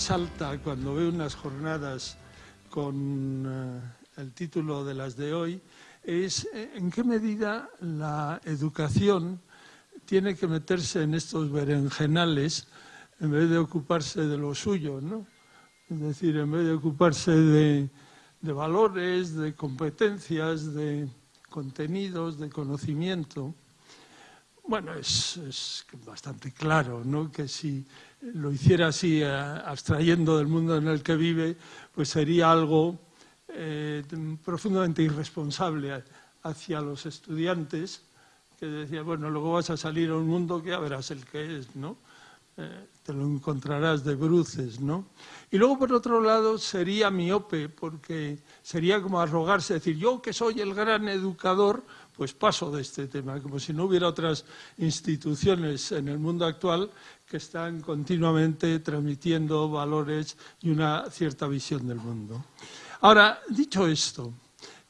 asalta cuando veo unas jornadas con eh, el título de las de hoy es eh, en qué medida la educación tiene que meterse en estos berenjenales en vez de ocuparse de lo suyo, ¿no? Es decir, en vez de ocuparse de, valores, de competencias, de contenidos, de conocimiento. Bueno, es, bastante claro ¿no? que si lo hiciera así, eh, abstrayendo del mundo en el que vive, pues sería algo eh, profundamente irresponsable hacia los estudiantes, que decía, bueno, luego vas a salir a un mundo que ya verás el que es, ¿no? Eh, te lo encontrarás de bruces, ¿no? Y luego, por otro lado, sería miope, porque sería como arrogarse, decir, yo que soy el gran educador, pues paso de este tema, como si no hubiera otras instituciones en el mundo actual que están continuamente transmitiendo valores y una cierta visión del mundo. Ahora, dicho esto,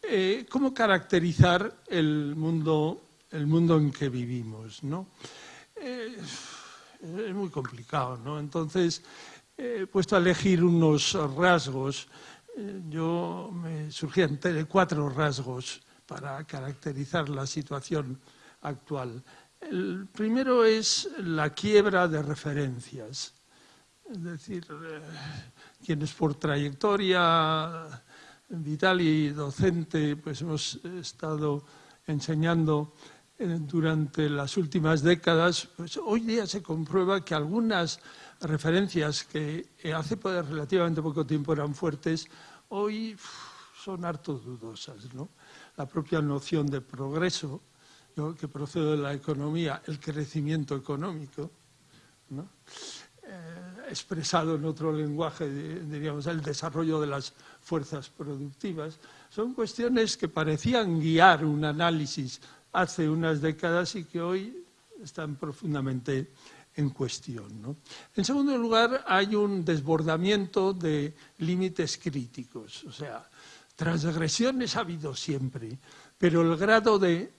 eh, ¿cómo caracterizar el mundo, el mundo en que vivimos? ¿no? Eh, es muy complicado, ¿no? Entonces, he puesto a elegir unos rasgos. Eh, yo me surgían cuatro rasgos para caracterizar la situación actual. El primero es la quiebra de referencias. Es decir, eh, quienes por trayectoria vital y docente pues hemos estado enseñando durante las últimas décadas, pues hoy día se comprueba que algunas referencias que hace relativamente poco tiempo eran fuertes, hoy son harto dudosas. ¿no? La propia noción de progreso, que procede de la economía, el crecimiento económico, eh, expresado en otro lenguaje, diríamos, el desarrollo de las fuerzas productivas, son cuestiones que parecían guiar un análisis hace unas décadas y que hoy están profundamente en cuestión. En segundo lugar, hay un desbordamiento de límites críticos, o sea, transgresiones ha habido siempre, pero el grado de,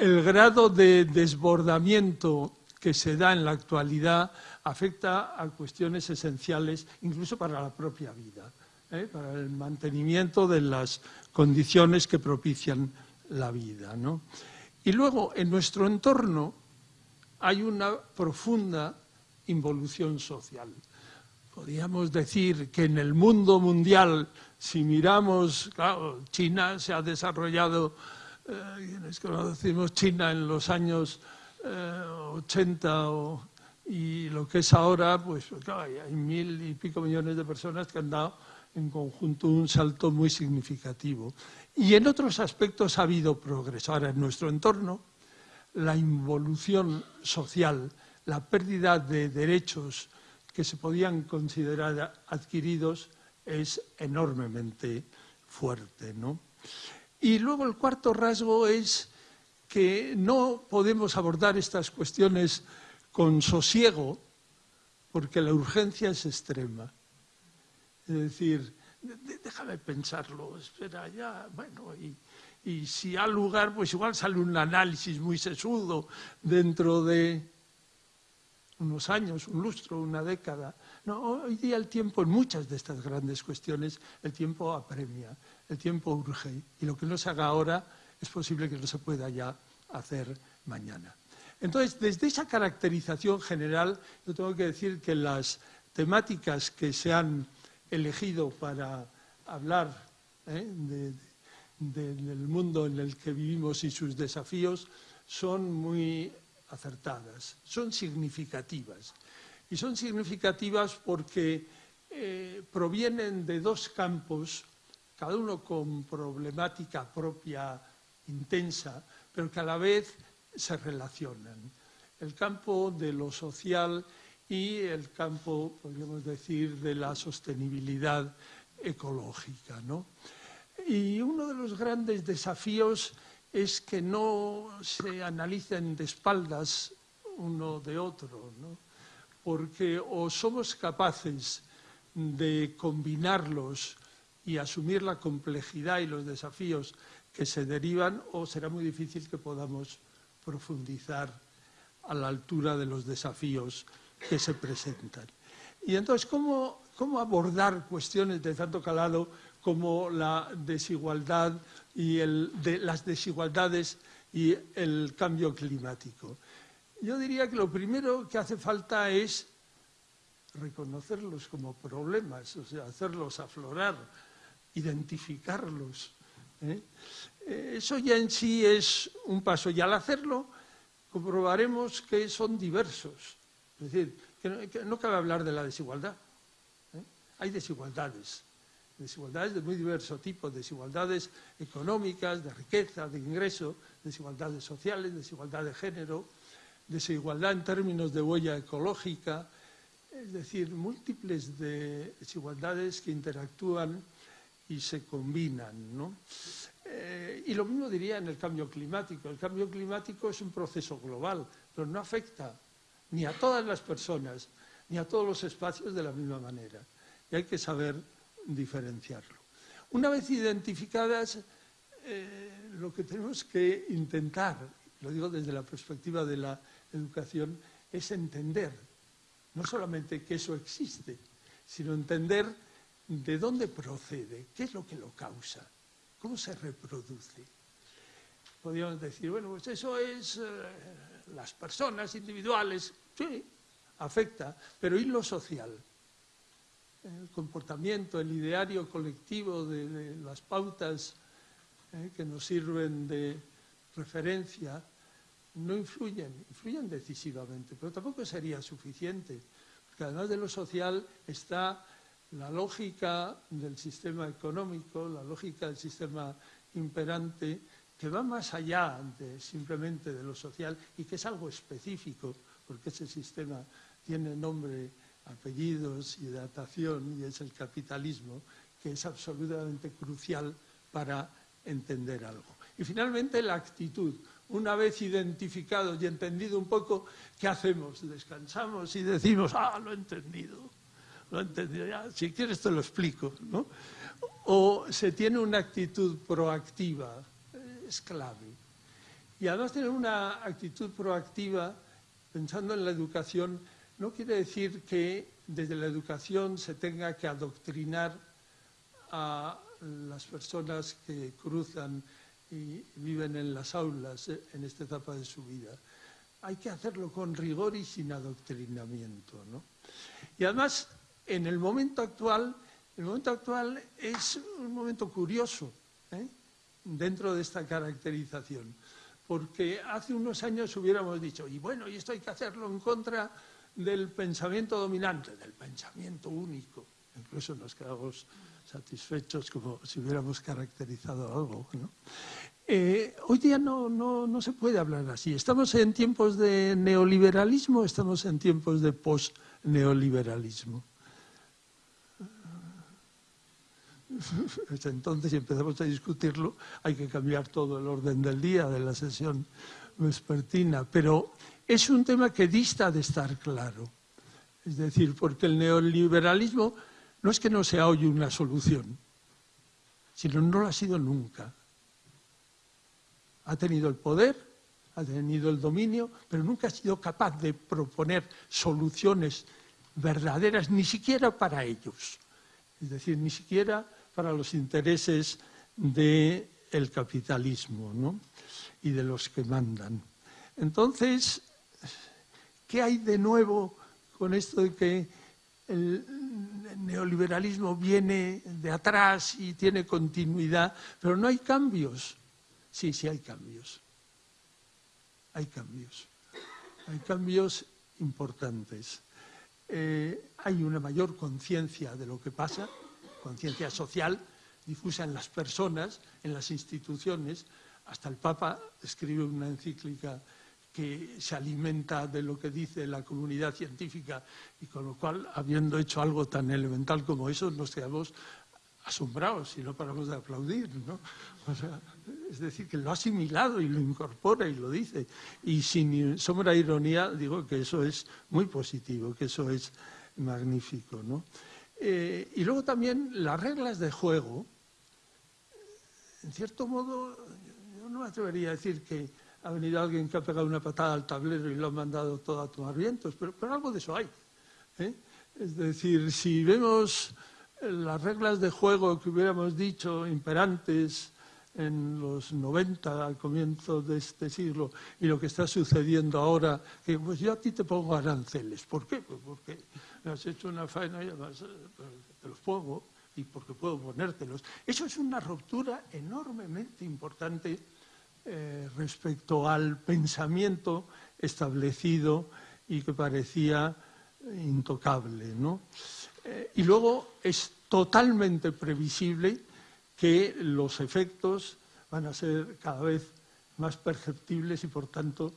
el grado de desbordamiento que se da en la actualidad afecta a cuestiones esenciales, incluso para la propia vida, ¿eh? para el mantenimiento de las condiciones que propician la vida. ¿no? Y luego, en nuestro entorno hay una profunda involución social. Podríamos decir que en el mundo mundial, si miramos, claro, China se ha desarrollado, eh, conocimos China en los años 80 eh, y lo que es ahora, pues hay mil y pico millones de personas que han dado en conjunto un salto muy significativo. Y en otros aspectos ha habido progreso. Ahora, en nuestro entorno, la involución social, la pérdida de derechos que se podían considerar adquiridos es enormemente fuerte. ¿no? Y luego el cuarto rasgo es que no podemos abordar estas cuestiones con sosiego porque la urgencia es extrema. Es decir, déjame pensarlo, espera ya, bueno, y, si hay lugar, pues igual sale un análisis muy sesudo dentro de unos años, un lustro, una década. No, hoy día el tiempo, en muchas de estas grandes cuestiones, el tiempo apremia, el tiempo urge, y lo que no se haga ahora es posible que no se pueda ya hacer mañana. Entonces, desde esa caracterización general, yo tengo que decir que las temáticas que se han elegido para hablar ¿eh? del mundo en el que vivimos y sus desafíos son muy acertadas, son significativas. Y son significativas porque eh, provienen de dos campos, cada uno con problemática propia intensa, pero que a la vez se relacionan. El campo de lo social y el campo, podríamos decir, de la sostenibilidad ecológica. ¿no? Y uno de los grandes desafíos es que no se analicen de espaldas uno de otro, ¿no? Porque o somos capaces de combinarlos y asumir la complejidad y los desafíos que se derivan, o será muy difícil que podamos profundizar a la altura de los desafíos que se presentan. Y entonces, ¿cómo, cómo abordar cuestiones de tanto calado como la desigualdad y las desigualdades y el cambio climático? Yo diría que lo primero que hace falta es reconocerlos como problemas, o sea, hacerlos aflorar, identificarlos. ¿eh? Eh, eso ya en sí es un paso y al hacerlo comprobaremos que son diversos. Es decir, que no, cabe hablar de la desigualdad. ¿eh? Hay desigualdades, desigualdades de muy diverso tipo, desigualdades económicas, de riqueza, de ingreso, desigualdades sociales, desigualdad de género, desigualdad en términos de huella ecológica, es decir, múltiples desigualdades que interactúan y se combinan. ¿no? Eh, y lo mismo diría en el cambio climático. El cambio climático es un proceso global, pero no afecta ni a todas las personas, ni a todos los espacios de la misma manera. Y hay que saber diferenciarlo. Una vez identificadas, eh, lo que tenemos que intentar, lo digo desde la perspectiva de la educación, es entender, no solamente que eso existe, sino entender de dónde procede, qué es lo que lo causa, cómo se reproduce. Podríamos decir, bueno, pues eso es eh, las personas individuales, sí, afecta, pero ¿y lo social? El comportamiento, el ideario colectivo de, las pautas eh, que nos sirven de referencia, no influyen, influyen decisivamente, pero tampoco sería suficiente, porque además de lo social está la lógica del sistema económico, la lógica del sistema imperante, que va más allá de simplemente de lo social y que es algo específico, porque ese sistema tiene nombre, apellidos y datación, y es el capitalismo, que es absolutamente crucial para entender algo. Y finalmente la actitud. Una vez identificado y entendido un poco, ¿qué hacemos? Descansamos y decimos, ah, lo he entendido, lo he entendido, ya, si quieres te lo explico, ¿no? O se tiene una actitud proactiva, es clave. Y además tener una actitud proactiva, pensando en la educación, no quiere decir que desde la educación se tenga que adoctrinar a las personas que cruzan y viven en las aulas eh, en esta etapa de su vida. Hay que hacerlo con rigor y sin adoctrinamiento. ¿no? Y además, en el momento actual, el momento actual es un momento curioso ¿eh? dentro de esta caracterización, porque hace unos años hubiéramos dicho, y bueno, y esto hay que hacerlo en contra del pensamiento dominante, del pensamiento único. Incluso nos quedamos satisfechos como si hubiéramos caracterizado algo. Eh, hoy día no, no, se puede hablar así. Estamos en tiempos de neoliberalismo, estamos en tiempos de post-neoliberalismo. Entonces, si empezamos a discutirlo, hay que cambiar todo el orden del día de la sesión vespertina. Pero es un tema que dista de estar claro. Es decir, porque el neoliberalismo no es que no sea hoy una solución, sino no lo ha sido nunca. Ha tenido el poder, ha tenido el dominio, pero nunca ha sido capaz de proponer soluciones verdaderas, ni siquiera para ellos. Es decir, ni siquiera para los intereses del capitalismo ¿no? y de los que mandan. Entonces, ¿qué hay de nuevo con esto de que el neoliberalismo viene de atrás y tiene continuidad, pero no hay cambios. Sí, sí hay cambios. Hay cambios. Hay cambios importantes. Eh, hay una mayor conciencia de lo que pasa, conciencia social difusa en las personas, en las instituciones. Hasta el Papa escribe una encíclica que se alimenta de lo que dice la comunidad científica y con lo cual, habiendo hecho algo tan elemental como eso, nos quedamos asombrados y no paramos de aplaudir. ¿no? es decir, que lo ha asimilado y lo incorpora y lo dice. Y sin sombra de ironía digo que eso es muy positivo, que eso es magnífico. ¿no? Eh, y luego también las reglas de juego, en cierto modo, yo no me atrevería a decir que ha venido alguien que ha pegado una patada al tablero y lo ha mandado todo a tomar vientos, pero, algo de eso hay. ¿eh? Es decir, si vemos las reglas de juego que hubiéramos dicho imperantes en los 90, al comienzo de este siglo, y lo que está sucediendo ahora, que pues yo a ti te pongo aranceles. ¿Por qué? Pues porque me has hecho una faena y además eh, te los pongo y porque puedo ponértelos. Eso es una ruptura enormemente importante eh, respecto al pensamiento establecido y que parecía intocable. ¿no? Eh, y luego es totalmente previsible que los efectos van a ser cada vez más perceptibles y por tanto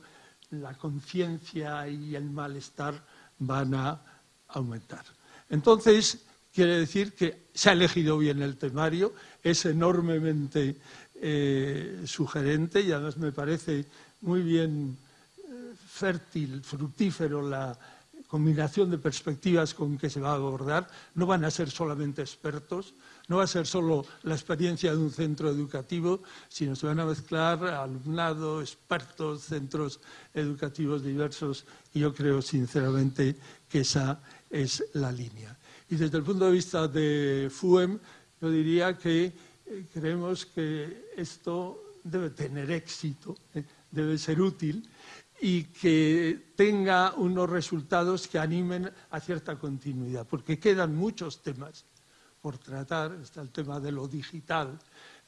la conciencia y el malestar van a aumentar. Entonces, quiere decir que se ha elegido bien el temario, es enormemente eh, sugerente y además me parece muy bien eh, fértil, fructífero la, combinación de perspectivas con que se va a abordar, no van a ser solamente expertos, no va a ser solo la experiencia de un centro educativo, sino se van a mezclar alumnado, expertos, centros educativos diversos, y yo creo sinceramente que esa es la línea. Y desde el punto de vista de FUEM, yo diría que eh, creemos que esto debe tener éxito, eh, debe ser útil, y que tenga unos resultados que animen a cierta continuidad, porque quedan muchos temas por tratar. Está el tema de lo digital,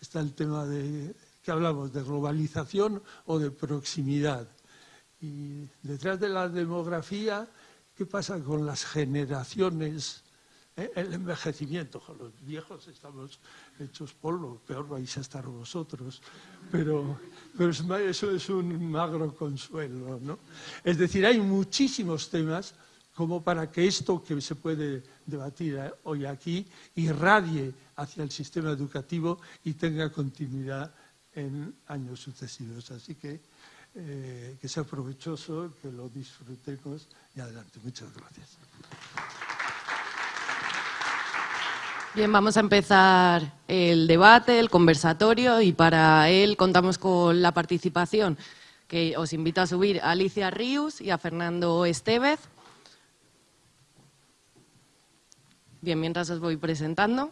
está el tema de, que hablamos, de globalización o de proximidad. Y detrás de la demografía, ¿qué pasa con las generaciones? Eh, el envejecimiento, con los viejos estamos hechos polvo, peor vais a estar vosotros, pero, pero eso es un magro consuelo. ¿no? Es decir, hay muchísimos temas como para que esto que se puede debatir eh, hoy aquí irradie hacia el sistema educativo y tenga continuidad en años sucesivos. Así que eh, que sea provechoso, que lo disfrutemos y adelante. Muchas gracias. Bien, vamos a empezar el debate, el conversatorio y para él contamos con la participación que os invito a subir a Alicia Ríos y a Fernando Estevez. Bien, mientras os voy presentando.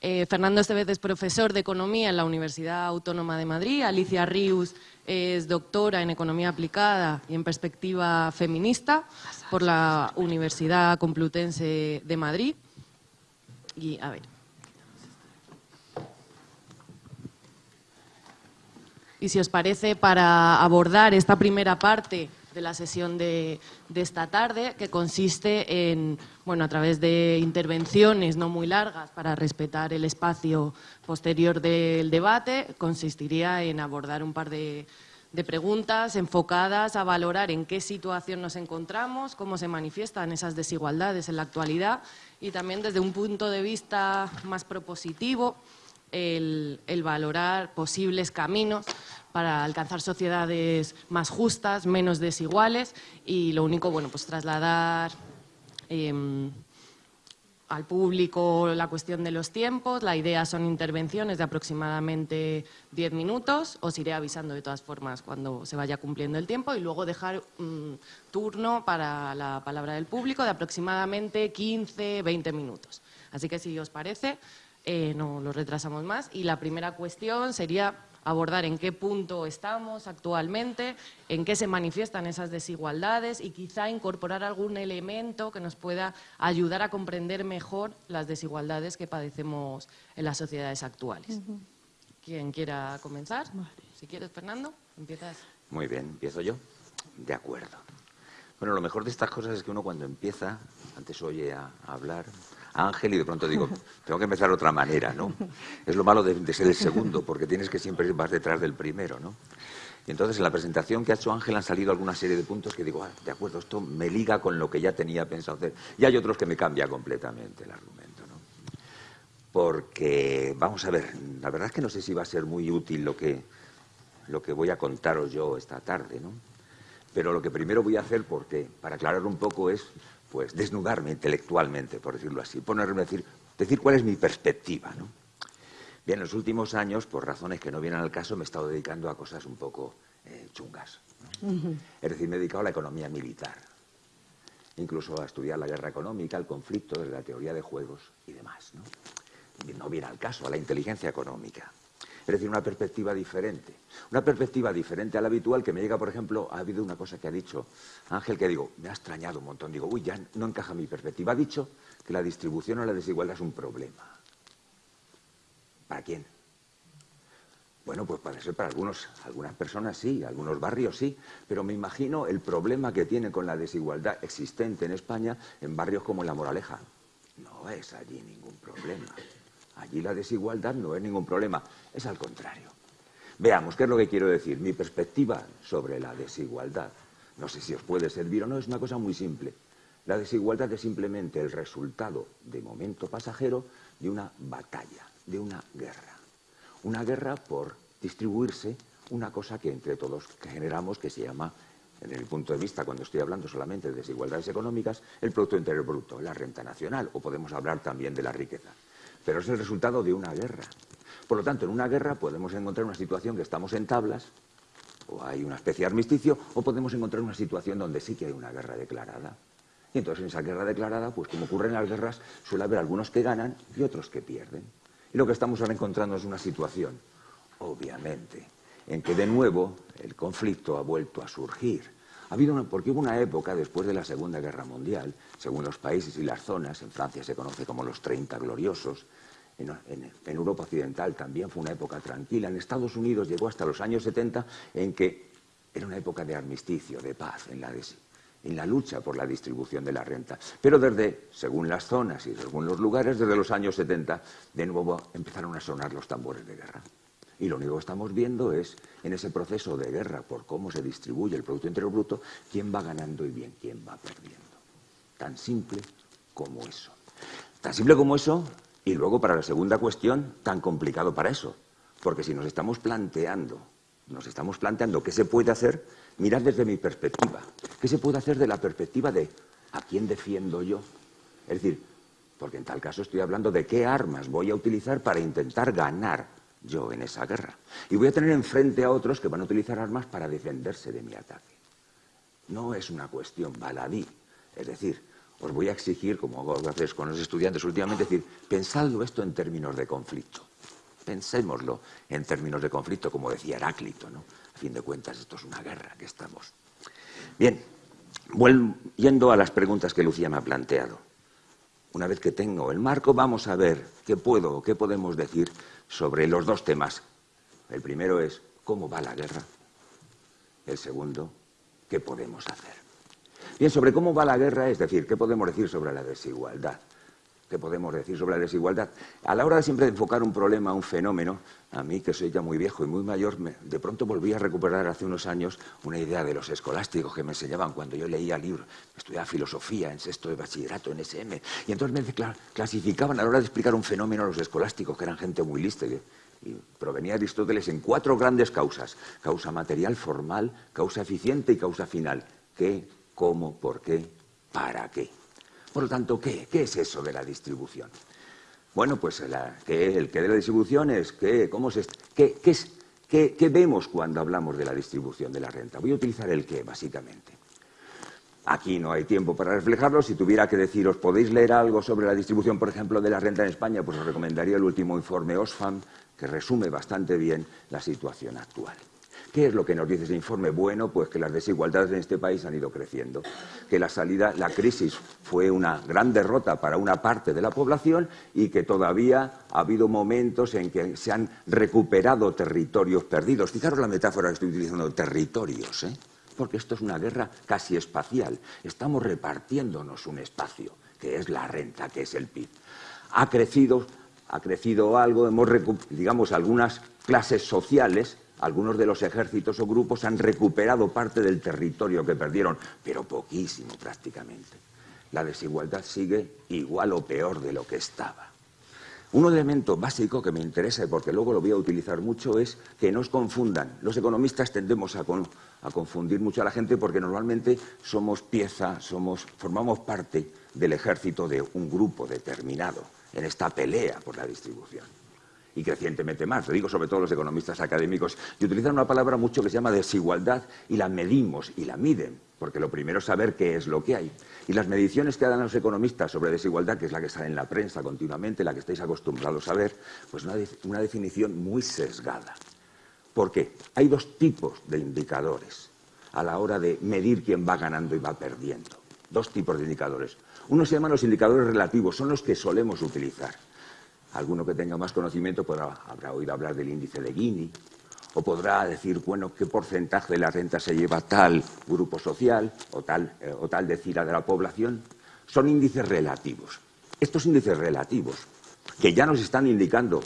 Eh, Fernando Estevez es profesor de Economía en la Universidad Autónoma de Madrid. Alicia Ríos es doctora en Economía Aplicada y en Perspectiva Feminista por la Universidad Complutense de Madrid. Y a ver. Y si os parece, para abordar esta primera parte de la sesión de, esta tarde, que consiste en, bueno, a través de intervenciones no muy largas para respetar el espacio posterior del debate, consistiría en abordar un par de, de preguntas enfocadas a valorar en qué situación nos encontramos, cómo se manifiestan esas desigualdades en la actualidad y también desde un punto de vista más propositivo, el, valorar posibles caminos para alcanzar sociedades más justas, menos desiguales y lo único, bueno, pues trasladar em, al público la cuestión de los tiempos. La idea son intervenciones de aproximadamente 10 minutos. Os iré avisando de todas formas cuando se vaya cumpliendo el tiempo y luego dejar un turno para la palabra del público de aproximadamente 15, 20 minutos. Así que si os parece, eh, no lo retrasamos más. Y la primera cuestión sería abordar en qué punto estamos actualmente, en qué se manifiestan esas desigualdades y quizá incorporar algún elemento que nos pueda ayudar a comprender mejor las desigualdades que padecemos en las sociedades actuales. ¿Quién quiera comenzar? Si quieres, Fernando, empiezas. Muy bien, empiezo yo. De acuerdo. Bueno, lo mejor de estas cosas es que uno cuando empieza, antes oye a hablar, Ángel y de pronto digo, tengo que empezar de otra manera, ¿no? Es lo malo de, ser el segundo, porque tienes que siempre ir más detrás del primero, ¿no? Y entonces en la presentación que ha hecho Ángel han salido alguna serie de puntos que digo, ah, de acuerdo, esto me liga con lo que ya tenía pensado hacer. Y hay otros que me cambia completamente el argumento, ¿no? Porque, vamos a ver, la verdad es que no sé si va a ser muy útil lo que, lo que voy a contaros yo esta tarde, ¿no? Pero lo que primero voy a hacer, porque para aclarar un poco, es pues desnudarme intelectualmente, por decirlo así, ponerme a decir, decir cuál es mi perspectiva, ¿no? Bien, en los últimos años, por razones que no vienen al caso, me he estado dedicando a cosas un poco eh, chungas. Es decir, me he dedicado a la economía militar. incluso a estudiar la guerra económica, el conflicto, la teoría de juegos y demás. ¿no? no viene al caso, a la inteligencia económica. Es decir, una perspectiva diferente. Una perspectiva diferente a la habitual que me llega, por ejemplo, ha habido una cosa que ha dicho Ángel que digo, me ha extrañado un montón. Digo, uy, ya no encaja mi perspectiva. Ha dicho que la distribución o la desigualdad es un problema. ¿Para quién? Bueno, pues puede ser para algunos, algunas personas sí, algunos barrios sí, pero me imagino el problema que tiene con la desigualdad existente en España en barrios como La Moraleja. No es allí ningún problema. Allí la desigualdad no es ningún problema, es al contrario. Veamos, ¿qué es lo que quiero decir? Mi perspectiva sobre la desigualdad, no sé si os puede servir o no, es una cosa muy simple. La desigualdad es simplemente el resultado, de momento pasajero, de una batalla, de una guerra una guerra por distribuirse una cosa que entre todos generamos que se llama, en el punto de vista, cuando estoy hablando solamente de desigualdades económicas, el Producto Interior Bruto, la renta nacional, o podemos hablar también de la riqueza. Pero es el resultado de una guerra. Por lo tanto, en una guerra podemos encontrar una situación que estamos en tablas, o hay una especie de armisticio, o podemos encontrar una situación donde sí que hay una guerra declarada. Y entonces en esa guerra declarada, pues como ocurre en las guerras, suele haber algunos que ganan y otros que pierden. Y lo que estamos ahora encontrando es una situación, obviamente, en que de nuevo el conflicto ha vuelto a surgir. Ha habido una, porque hubo una época después de la Segunda Guerra Mundial, según los países y las zonas, en Francia se conoce como los 30 gloriosos, en, Europa Occidental también fue una época tranquila, en Estados Unidos llegó hasta los años 70 en que era una época de armisticio, de paz en la, en la lucha por la distribución de la renta. Pero desde, según las zonas y según los lugares, desde los años 70, de nuevo empezaron a sonar los tambores de guerra. Y lo único que estamos viendo es, en ese proceso de guerra por cómo se distribuye el Producto Interior Bruto, quién va ganando y bien quién va perdiendo. Tan simple como eso. Tan simple como eso, y luego para la segunda cuestión, tan complicado para eso. Porque si nos estamos planteando, nos estamos planteando qué se puede hacer, mirad desde mi perspectiva. ¿Qué se puede hacer de la perspectiva de a quién defiendo yo? Es decir, porque en tal caso estoy hablando de qué armas voy a utilizar para intentar ganar yo en esa guerra. Y voy a tener enfrente a otros que van a utilizar armas para defenderse de mi ataque. No es una cuestión baladí. Es decir, os voy a exigir, como veces con los estudiantes últimamente, decir, pensadlo esto en términos de conflicto. Pensémoslo en términos de conflicto, como decía Heráclito, ¿no? A fin de cuentas, esto es una guerra que estamos. Bien, yendo a las preguntas que Lucía me ha planteado. Una vez que tengo el marco, vamos a ver qué puedo, qué podemos decir sobre los dos temas. El primero es cómo va la guerra. El segundo, qué podemos hacer. Bien, sobre cómo va la guerra, es decir, qué podemos decir sobre la desigualdad. ¿Qué podemos decir sobre la desigualdad? A la hora de siempre enfocar un problema, un fenómeno, a mí, que soy ya muy viejo y muy mayor, de pronto volví a recuperar hace unos años una idea de los escolásticos que me enseñaban cuando yo leía libros, estudiaba filosofía en sexto de bachillerato, en SM, y entonces me clasificaban a la hora de explicar un fenómeno a los escolásticos, que eran gente muy lista, y provenía de Aristóteles en cuatro grandes causas, causa material, formal, causa eficiente y causa final. ¿Qué, cómo, por qué, para qué? Por lo tanto, ¿qué, es eso de la distribución? Bueno, pues el que de la distribución es que, ¿cómo se, qué, es, qué, vemos cuando hablamos de la distribución de la renta. Voy a utilizar el qué, básicamente. Aquí no hay tiempo para reflejarlo. Si tuviera que deciros, ¿podéis leer algo sobre la distribución, por ejemplo, de la renta en España? Pues os recomendaría el último informe OSFAM, que resume bastante bien la situación actual. ¿Qué es lo que nos dice ese informe? Bueno, pues que las desigualdades en este país han ido creciendo, que la salida, la crisis fue una gran derrota para una parte de la población y que todavía ha habido momentos en que se han recuperado territorios perdidos. Fijaros la metáfora que estoy utilizando, territorios, ¿eh? porque esto es una guerra casi espacial. Estamos repartiéndonos un espacio, que es la renta, que es el PIB. Ha crecido, ha crecido algo, hemos, digamos, algunas clases sociales algunos de los ejércitos o grupos han recuperado parte del territorio que perdieron, pero poquísimo prácticamente. La desigualdad sigue igual o peor de lo que estaba. Un elemento básico que me interesa y porque luego lo voy a utilizar mucho es que no os confundan. Los economistas tendemos a, confundir mucho a la gente porque normalmente somos pieza, somos, formamos parte del ejército de un grupo determinado en esta pelea por la distribución y crecientemente más. Lo digo sobre todo los economistas académicos. Y utilizan una palabra mucho que se llama desigualdad y la medimos y la miden porque lo primero es saber qué es lo que hay. Y las mediciones que dan los economistas sobre desigualdad, que es la que sale en la prensa continuamente, la que estáis acostumbrados a ver, pues una, una definición muy sesgada. ¿Por qué? Hay dos tipos de indicadores a la hora de medir quién va ganando y va perdiendo. Dos tipos de indicadores. Uno se llaman los indicadores relativos, son los que solemos utilizar. Alguno que tenga más conocimiento podrá, habrá oído hablar del índice de Gini, o podrá decir, bueno, qué porcentaje de la renta se lleva tal grupo social o tal, eh, o tal decira de la población. Son índices relativos. Estos índices relativos, que ya nos están indicando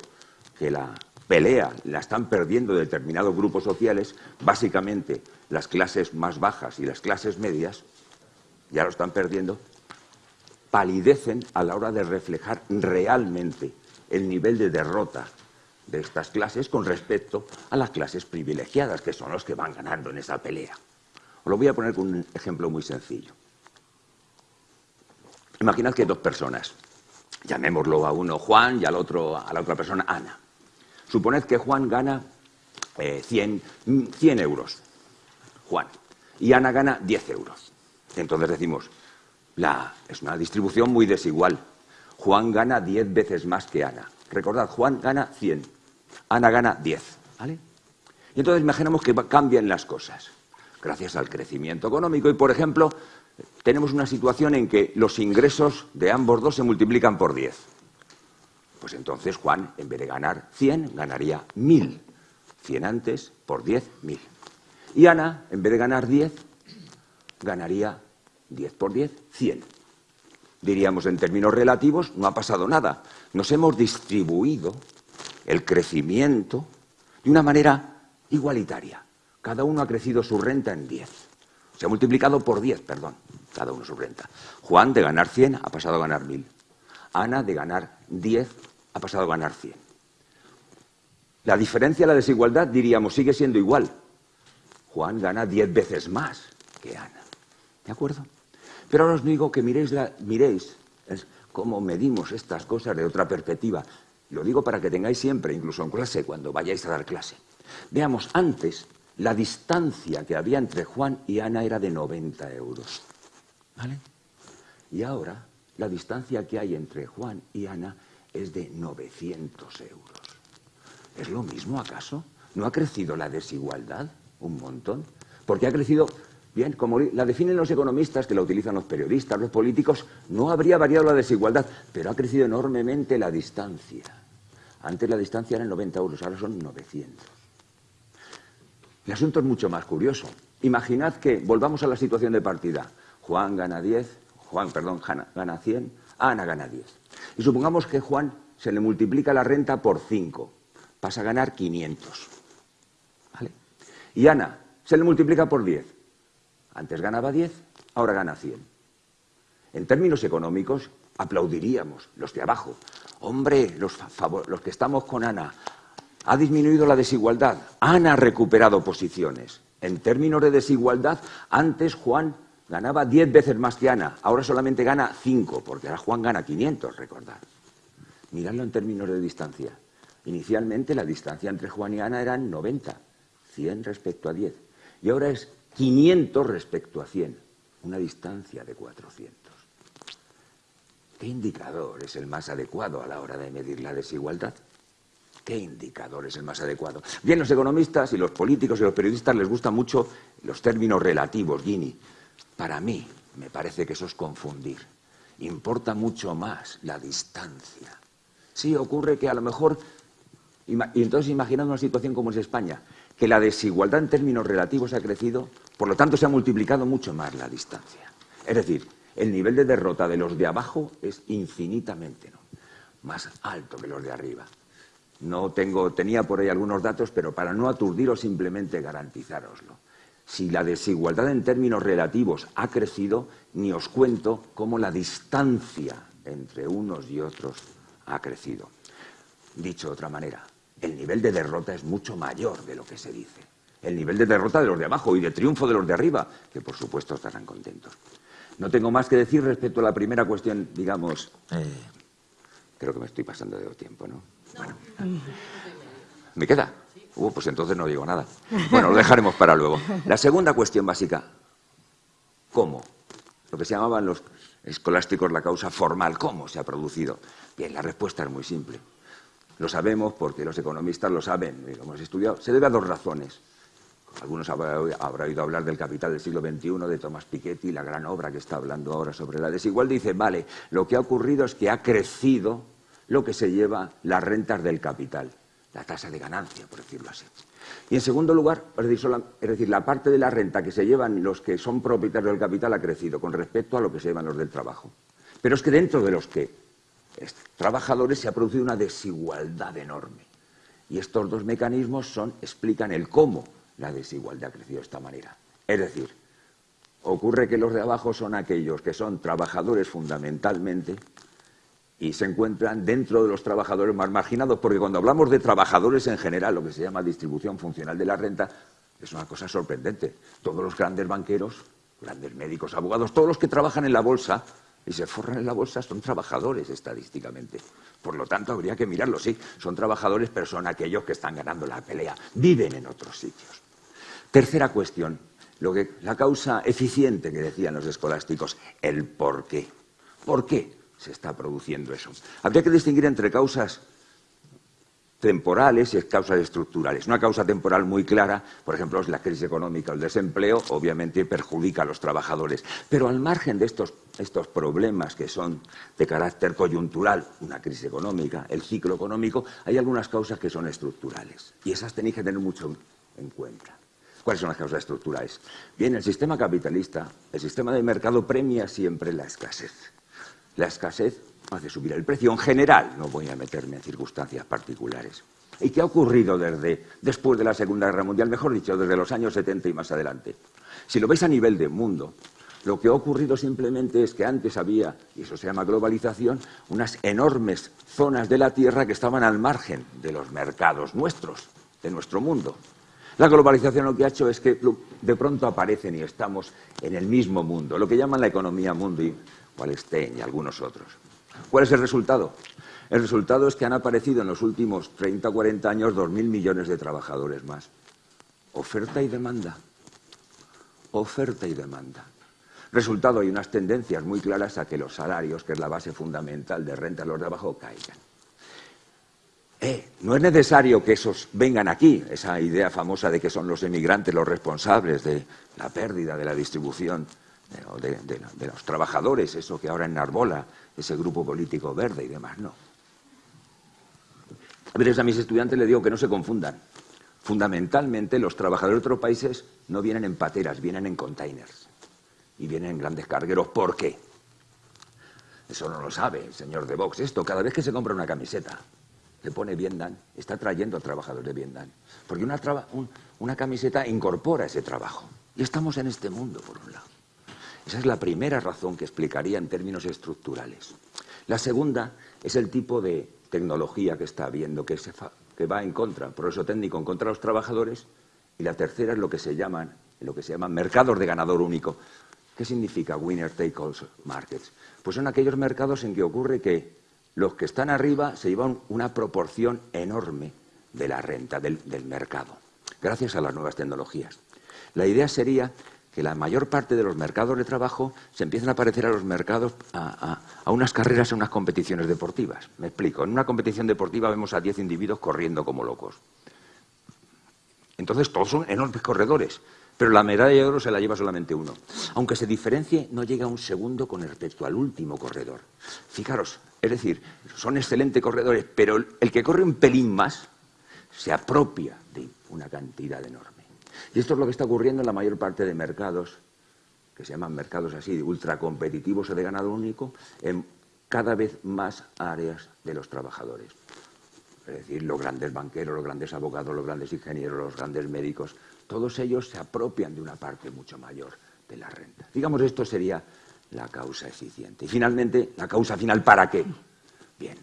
que la pelea la están perdiendo determinados grupos sociales, básicamente las clases más bajas y las clases medias, ya lo están perdiendo, palidecen a la hora de reflejar realmente el nivel de derrota de estas clases con respecto a las clases privilegiadas, que son los que van ganando en esa pelea. Os lo voy a poner con un ejemplo muy sencillo. Imaginad que dos personas, llamémoslo a uno Juan y al otro, a la otra persona Ana. Suponed que Juan gana 100, eh, 100 euros, Juan, y Ana gana 10 euros. Entonces decimos, la, es una distribución muy desigual. Juan gana 10 veces más que Ana. Recordad, Juan gana 100, Ana gana 10. ¿vale? Y entonces imaginamos que cambian las cosas, gracias al crecimiento económico. Y, por ejemplo, tenemos una situación en que los ingresos de ambos dos se multiplican por 10. Pues entonces Juan, en vez de ganar 100, ganaría 1000. 100 antes por 10, 1000. Y Ana, en vez de ganar 10, ganaría 10 por 10, 100. Diríamos en términos relativos, no ha pasado nada. Nos hemos distribuido el crecimiento de una manera igualitaria. Cada uno ha crecido su renta en 10. Se ha multiplicado por 10, perdón, cada uno su renta. Juan, de ganar 100, ha pasado a ganar 1000. Ana, de ganar 10, ha pasado a ganar 100. La diferencia, la desigualdad, diríamos, sigue siendo igual. Juan gana 10 veces más que Ana. ¿De acuerdo? Pero ahora os digo que miréis, la, miréis cómo medimos estas cosas de otra perspectiva. Lo digo para que tengáis siempre, incluso en clase, cuando vayáis a dar clase. Veamos, antes la distancia que había entre Juan y Ana era de 90 euros. ¿Vale? Y ahora la distancia que hay entre Juan y Ana es de 900 euros. ¿Es lo mismo acaso? ¿No ha crecido la desigualdad un montón? Porque ha crecido, bien, como la definen los economistas, que la utilizan los periodistas, los políticos, no habría variado la desigualdad, pero ha crecido enormemente la distancia. Antes la distancia era 90 euros, ahora son 900. El asunto es mucho más curioso. Imaginad que volvamos a la situación de partida. Juan gana 10, Juan, perdón, gana 100, Ana gana 10. Y supongamos que Juan se le multiplica la renta por 5, pasa a ganar 500. ¿Vale? Y Ana se le multiplica por 10. Antes ganaba 10, ahora gana 100. En términos económicos, aplaudiríamos los de abajo. Hombre, los, los que estamos con Ana, ha disminuido la desigualdad. Ana ha recuperado posiciones. En términos de desigualdad, antes Juan ganaba 10 veces más que Ana, ahora solamente gana 5, porque ahora Juan gana 500, recordad. Miradlo en términos de distancia. Inicialmente la distancia entre Juan y Ana eran 90, 100 respecto a 10. Y ahora es 500 respecto a 100, una distancia de 400. ¿Qué indicador es el más adecuado a la hora de medir la desigualdad? ¿Qué indicador es el más adecuado? Bien, los economistas y los políticos y los periodistas les gustan mucho los términos relativos, Gini. Para mí, me parece que eso es confundir. Importa mucho más la distancia. Sí, ocurre que a lo mejor, y entonces imaginando una situación como es España, que la desigualdad en términos relativos ha crecido, por lo tanto se ha multiplicado mucho más la distancia. Es decir, el nivel de derrota de los de abajo es infinitamente más alto que los de arriba. No tengo, tenía por ahí algunos datos, pero para no aturdiros simplemente garantizároslo. Si la desigualdad en términos relativos ha crecido, ni os cuento cómo la distancia entre unos y otros ha crecido. Dicho de otra manera, el nivel de derrota es mucho mayor de lo que se dice. El nivel de derrota de los de abajo y de triunfo de los de arriba, que por supuesto estarán contentos. No tengo más que decir respecto a la primera cuestión, digamos. Eh, creo que me estoy pasando de tiempo, ¿no? Bueno. ¿Me queda? Uh, pues entonces no digo nada. Bueno, lo dejaremos para luego. La segunda cuestión básica. ¿Cómo? Lo que se llamaban los escolásticos la causa formal. ¿Cómo se ha producido? Bien, la respuesta es muy simple. Lo sabemos porque los economistas lo saben, lo hemos estudiado. Se debe a dos razones. Algunos habrán oído hablar del Capital del siglo XXI de Thomas Piketty, la gran obra que está hablando ahora sobre la desigualdad. Dice, vale, lo que ha ocurrido es que ha crecido lo que se lleva las rentas del capital, la tasa de ganancia, por decirlo así. Y en segundo lugar, es decir, la parte de la renta que se llevan los que son propietarios del capital ha crecido con respecto a lo que se llevan los del trabajo. Pero es que dentro de los que trabajadores se ha producido una desigualdad enorme. Y estos dos mecanismos son, explican el cómo la desigualdad ha crecido de esta manera. Es decir, ocurre que los de abajo son aquellos que son trabajadores fundamentalmente y se encuentran dentro de los trabajadores más marginados, porque cuando hablamos de trabajadores en general, lo que se llama distribución funcional de la renta, es una cosa sorprendente. Todos los grandes banqueros, grandes médicos, abogados, todos los que trabajan en la bolsa y se forran en la bolsa son trabajadores estadísticamente. Por lo tanto, habría que mirarlo, sí, son trabajadores, pero son aquellos que están ganando la pelea, viven en otros sitios. Tercera cuestión, lo que, la causa eficiente que decían los escolásticos, el por qué. ¿Por qué se está produciendo eso? Habría que distinguir entre causas temporales y causas estructurales. Una causa temporal muy clara, por ejemplo, es la crisis económica el desempleo, obviamente perjudica a los trabajadores. Pero al margen de estos, estos problemas que son de carácter coyuntural, una crisis económica, el ciclo económico, hay algunas causas que son estructurales. Y esas tenéis que tener mucho en cuenta. ¿Cuáles son las causas estructurales? Bien, el sistema capitalista, el sistema de mercado premia siempre la escasez. La escasez hace subir el precio en general, no voy a meterme en circunstancias particulares. ¿Y qué ha ocurrido desde después de la Segunda Guerra Mundial? Mejor dicho, desde los años 70 y más adelante. Si lo veis a nivel de mundo, lo que ha ocurrido simplemente es que antes había, y eso se llama globalización, unas enormes zonas de la Tierra que estaban al margen de los mercados nuestros, de nuestro mundo. La globalización lo que ha hecho es que de pronto aparecen y estamos en el mismo mundo, lo que llaman la economía mundo y Wallenstein y algunos otros. ¿Cuál es el resultado? El resultado es que han aparecido en los últimos 30 o 40 años 2.000 millones de trabajadores más. Oferta y demanda. Oferta y demanda. Resultado, hay unas tendencias muy claras a que los salarios, que es la base fundamental de renta de los de caigan. Eh, no es necesario que esos vengan aquí, esa idea famosa de que son los emigrantes los responsables de la pérdida de la distribución de, los trabajadores, eso que ahora enarbola ese grupo político verde y demás, no. A veces a mis estudiantes les digo que no se confundan. Fundamentalmente los trabajadores de otros países no vienen en pateras, vienen en containers y vienen en grandes cargueros. ¿Por qué? Eso no lo sabe el señor de Vox. Esto, cada vez que se compra una camiseta, le pone Vietnam, está trayendo a trabajadores de Vietnam. Porque una, una camiseta incorpora ese trabajo. Y estamos en este mundo, por un lado. Esa es la primera razón que explicaría en términos estructurales. La segunda es el tipo de tecnología que está habiendo, que, va en contra, progreso técnico en contra de los trabajadores. Y la tercera es lo que se llaman, lo que se llaman mercados de ganador único. ¿Qué significa winner take all markets? Pues son aquellos mercados en que ocurre que los que están arriba se llevan una proporción enorme de la renta del, mercado, gracias a las nuevas tecnologías. La idea sería que la mayor parte de los mercados de trabajo se empiezan a parecer a los mercados, a, unas carreras, a unas competiciones deportivas. Me explico. En una competición deportiva vemos a 10 individuos corriendo como locos. Entonces todos son enormes corredores, pero la medalla de oro se la lleva solamente uno. Aunque se diferencie, no llega un segundo con respecto al último corredor. Fijaros, es decir, son excelentes corredores, pero el que corre un pelín más se apropia de una cantidad enorme. Y esto es lo que está ocurriendo en la mayor parte de mercados, que se llaman mercados así, ultracompetitivos o de ganado único, en cada vez más áreas de los trabajadores. Es decir, los grandes banqueros, los grandes abogados, los grandes ingenieros, los grandes médicos, todos ellos se apropian de una parte mucho mayor de la renta. Digamos, esto sería la causa eficiente. Y finalmente, la causa final, ¿para qué? Bien,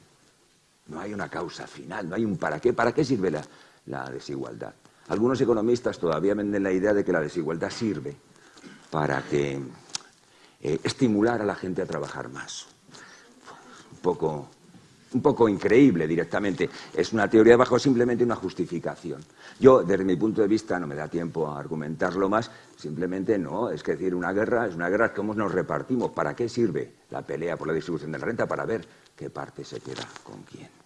no hay una causa final, no hay un para qué. ¿Para qué sirve la, desigualdad? Algunos economistas todavía venden la idea de que la desigualdad sirve para que eh, estimular a la gente a trabajar más. Un poco un poco increíble directamente. Es una teoría bajo simplemente una justificación. Yo, desde mi punto de vista, no me da tiempo a argumentarlo más, simplemente no. Es que decir, una guerra es una guerra, ¿cómo nos repartimos? ¿Para qué sirve la pelea por la distribución de la renta? Para ver qué parte se queda con quién.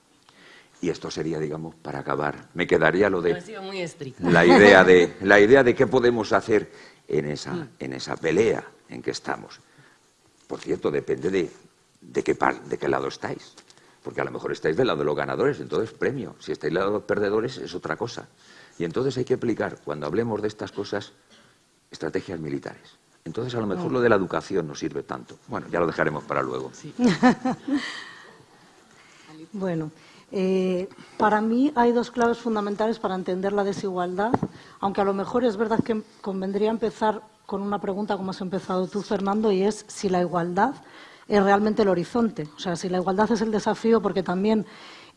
Y esto sería, digamos, para acabar. Me quedaría lo de muy la idea de la idea de qué podemos hacer en esa, mm. en esa pelea en que estamos. Por cierto, depende de, de, qué, de qué lado estáis. Porque a lo mejor estáis del lado de los ganadores, entonces premio. Si estáis del lado de los perdedores es otra cosa. Y entonces hay que aplicar, cuando hablemos de estas cosas, estrategias militares. Entonces a lo mejor lo de la educación no sirve tanto. Bueno, ya lo dejaremos para luego. bueno, eh, para mí hay dos claves fundamentales para entender la desigualdad, aunque a lo mejor es verdad que convendría empezar con una pregunta como has empezado tú, Fernando, y es si la igualdad es realmente el horizonte. O sea, si la igualdad es el desafío, porque también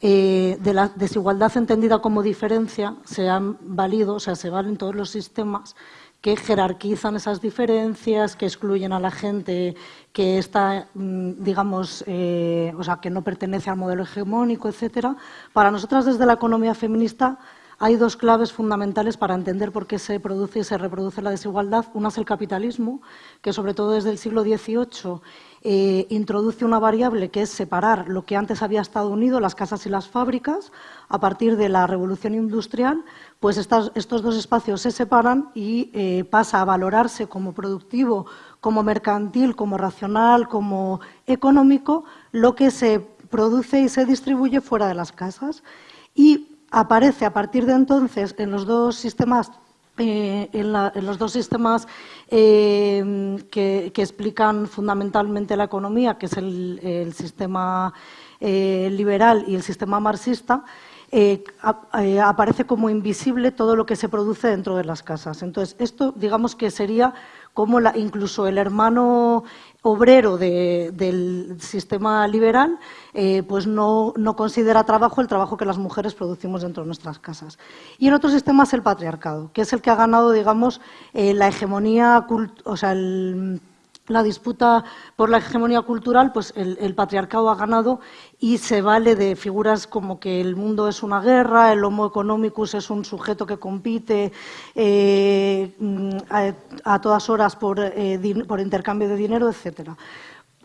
eh, de la desigualdad entendida como diferencia se han valido, o sea, se valen todos los sistemas que jerarquizan esas diferencias, que excluyen a la gente que está, mm, digamos, eh, o sea, que no pertenece al modelo hegemónico, etcétera. Para nosotras, desde la economía feminista, hay dos claves fundamentales para entender por qué se produce y se reproduce la desigualdad. Una es el capitalismo, que sobre todo desde el siglo XVIII eh, introduce una variable que es separar lo que antes había estado unido, las casas y las fábricas. A partir de la revolución industrial, pues estos dos espacios se separan y eh, pasa a valorarse como productivo, como mercantil, como racional, como económico, lo que se produce y se distribuye fuera de las casas. Y aparece a partir de entonces en los dos sistemas eh, en, los dos sistemas eh, que, explican fundamentalmente la economía, que es el, sistema eh, liberal y el sistema marxista, aparece como invisible todo lo que se produce dentro de las casas. Entonces, esto digamos que sería como incluso el hermano obrero del sistema liberal eh, pues no, considera trabajo el trabajo que las mujeres producimos dentro de nuestras casas. Y en otro sistema es el patriarcado, que es el que ha ganado, digamos, eh, la hegemonía, o sea, el la disputa por la hegemonía cultural, pues el, patriarcado ha ganado y se vale de figuras como que el mundo es una guerra, el homo economicus es un sujeto que compite eh, a, todas horas por, eh, por intercambio de dinero, etcétera.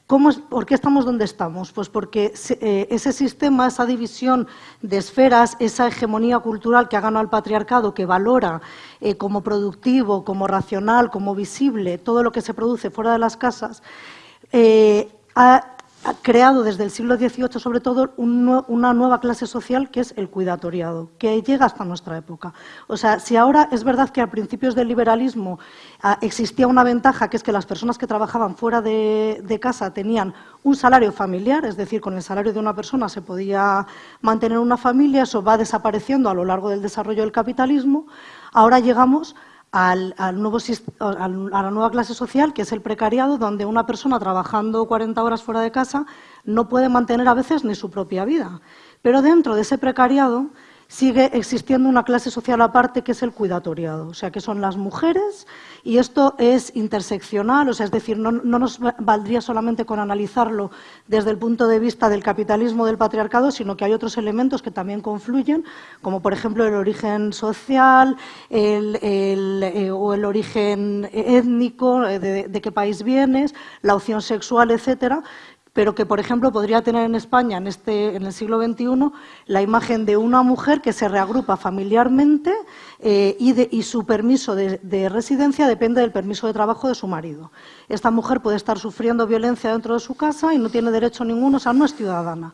¿Por qué estamos donde estamos? Pues porque eh, ese sistema, esa división de esferas, esa hegemonía cultural que ha ganado el patriarcado, que valora eh, como productivo, como racional, como visible todo lo que se produce fuera de las casas, eh, ha ha creado desde el siglo XVIII, sobre todo, una nueva clase social que es el cuidatoriado, que llega hasta nuestra época. O sea, si ahora es verdad que a principios del liberalismo ah, existía una ventaja, que es que las personas que trabajaban fuera de, casa tenían un salario familiar, es decir, con el salario de una persona se podía mantener una familia, eso va desapareciendo a lo largo del desarrollo del capitalismo. Ahora llegamos al, a la nueva clase social, que es el precariado, donde una persona trabajando 40 horas fuera de casa no puede mantener a veces ni su propia vida. Pero dentro de ese precariado sigue existiendo una clase social aparte que es el cuidatoriado, o sea, que son las mujeres y esto es interseccional, o sea, es decir, no, nos valdría solamente con analizarlo desde el punto de vista del capitalismo del patriarcado, sino que hay otros elementos que también confluyen, como por ejemplo el origen social eh, o el origen étnico, eh, de, de qué país vienes, la opción sexual, etcétera, pero que, por ejemplo, podría tener en España en, este, en el siglo XXI la imagen de una mujer que se reagrupa familiarmente eh, y, su permiso de, residencia depende del permiso de trabajo de su marido. Esta mujer puede estar sufriendo violencia dentro de su casa y no tiene derecho ninguno, o sea, no es ciudadana.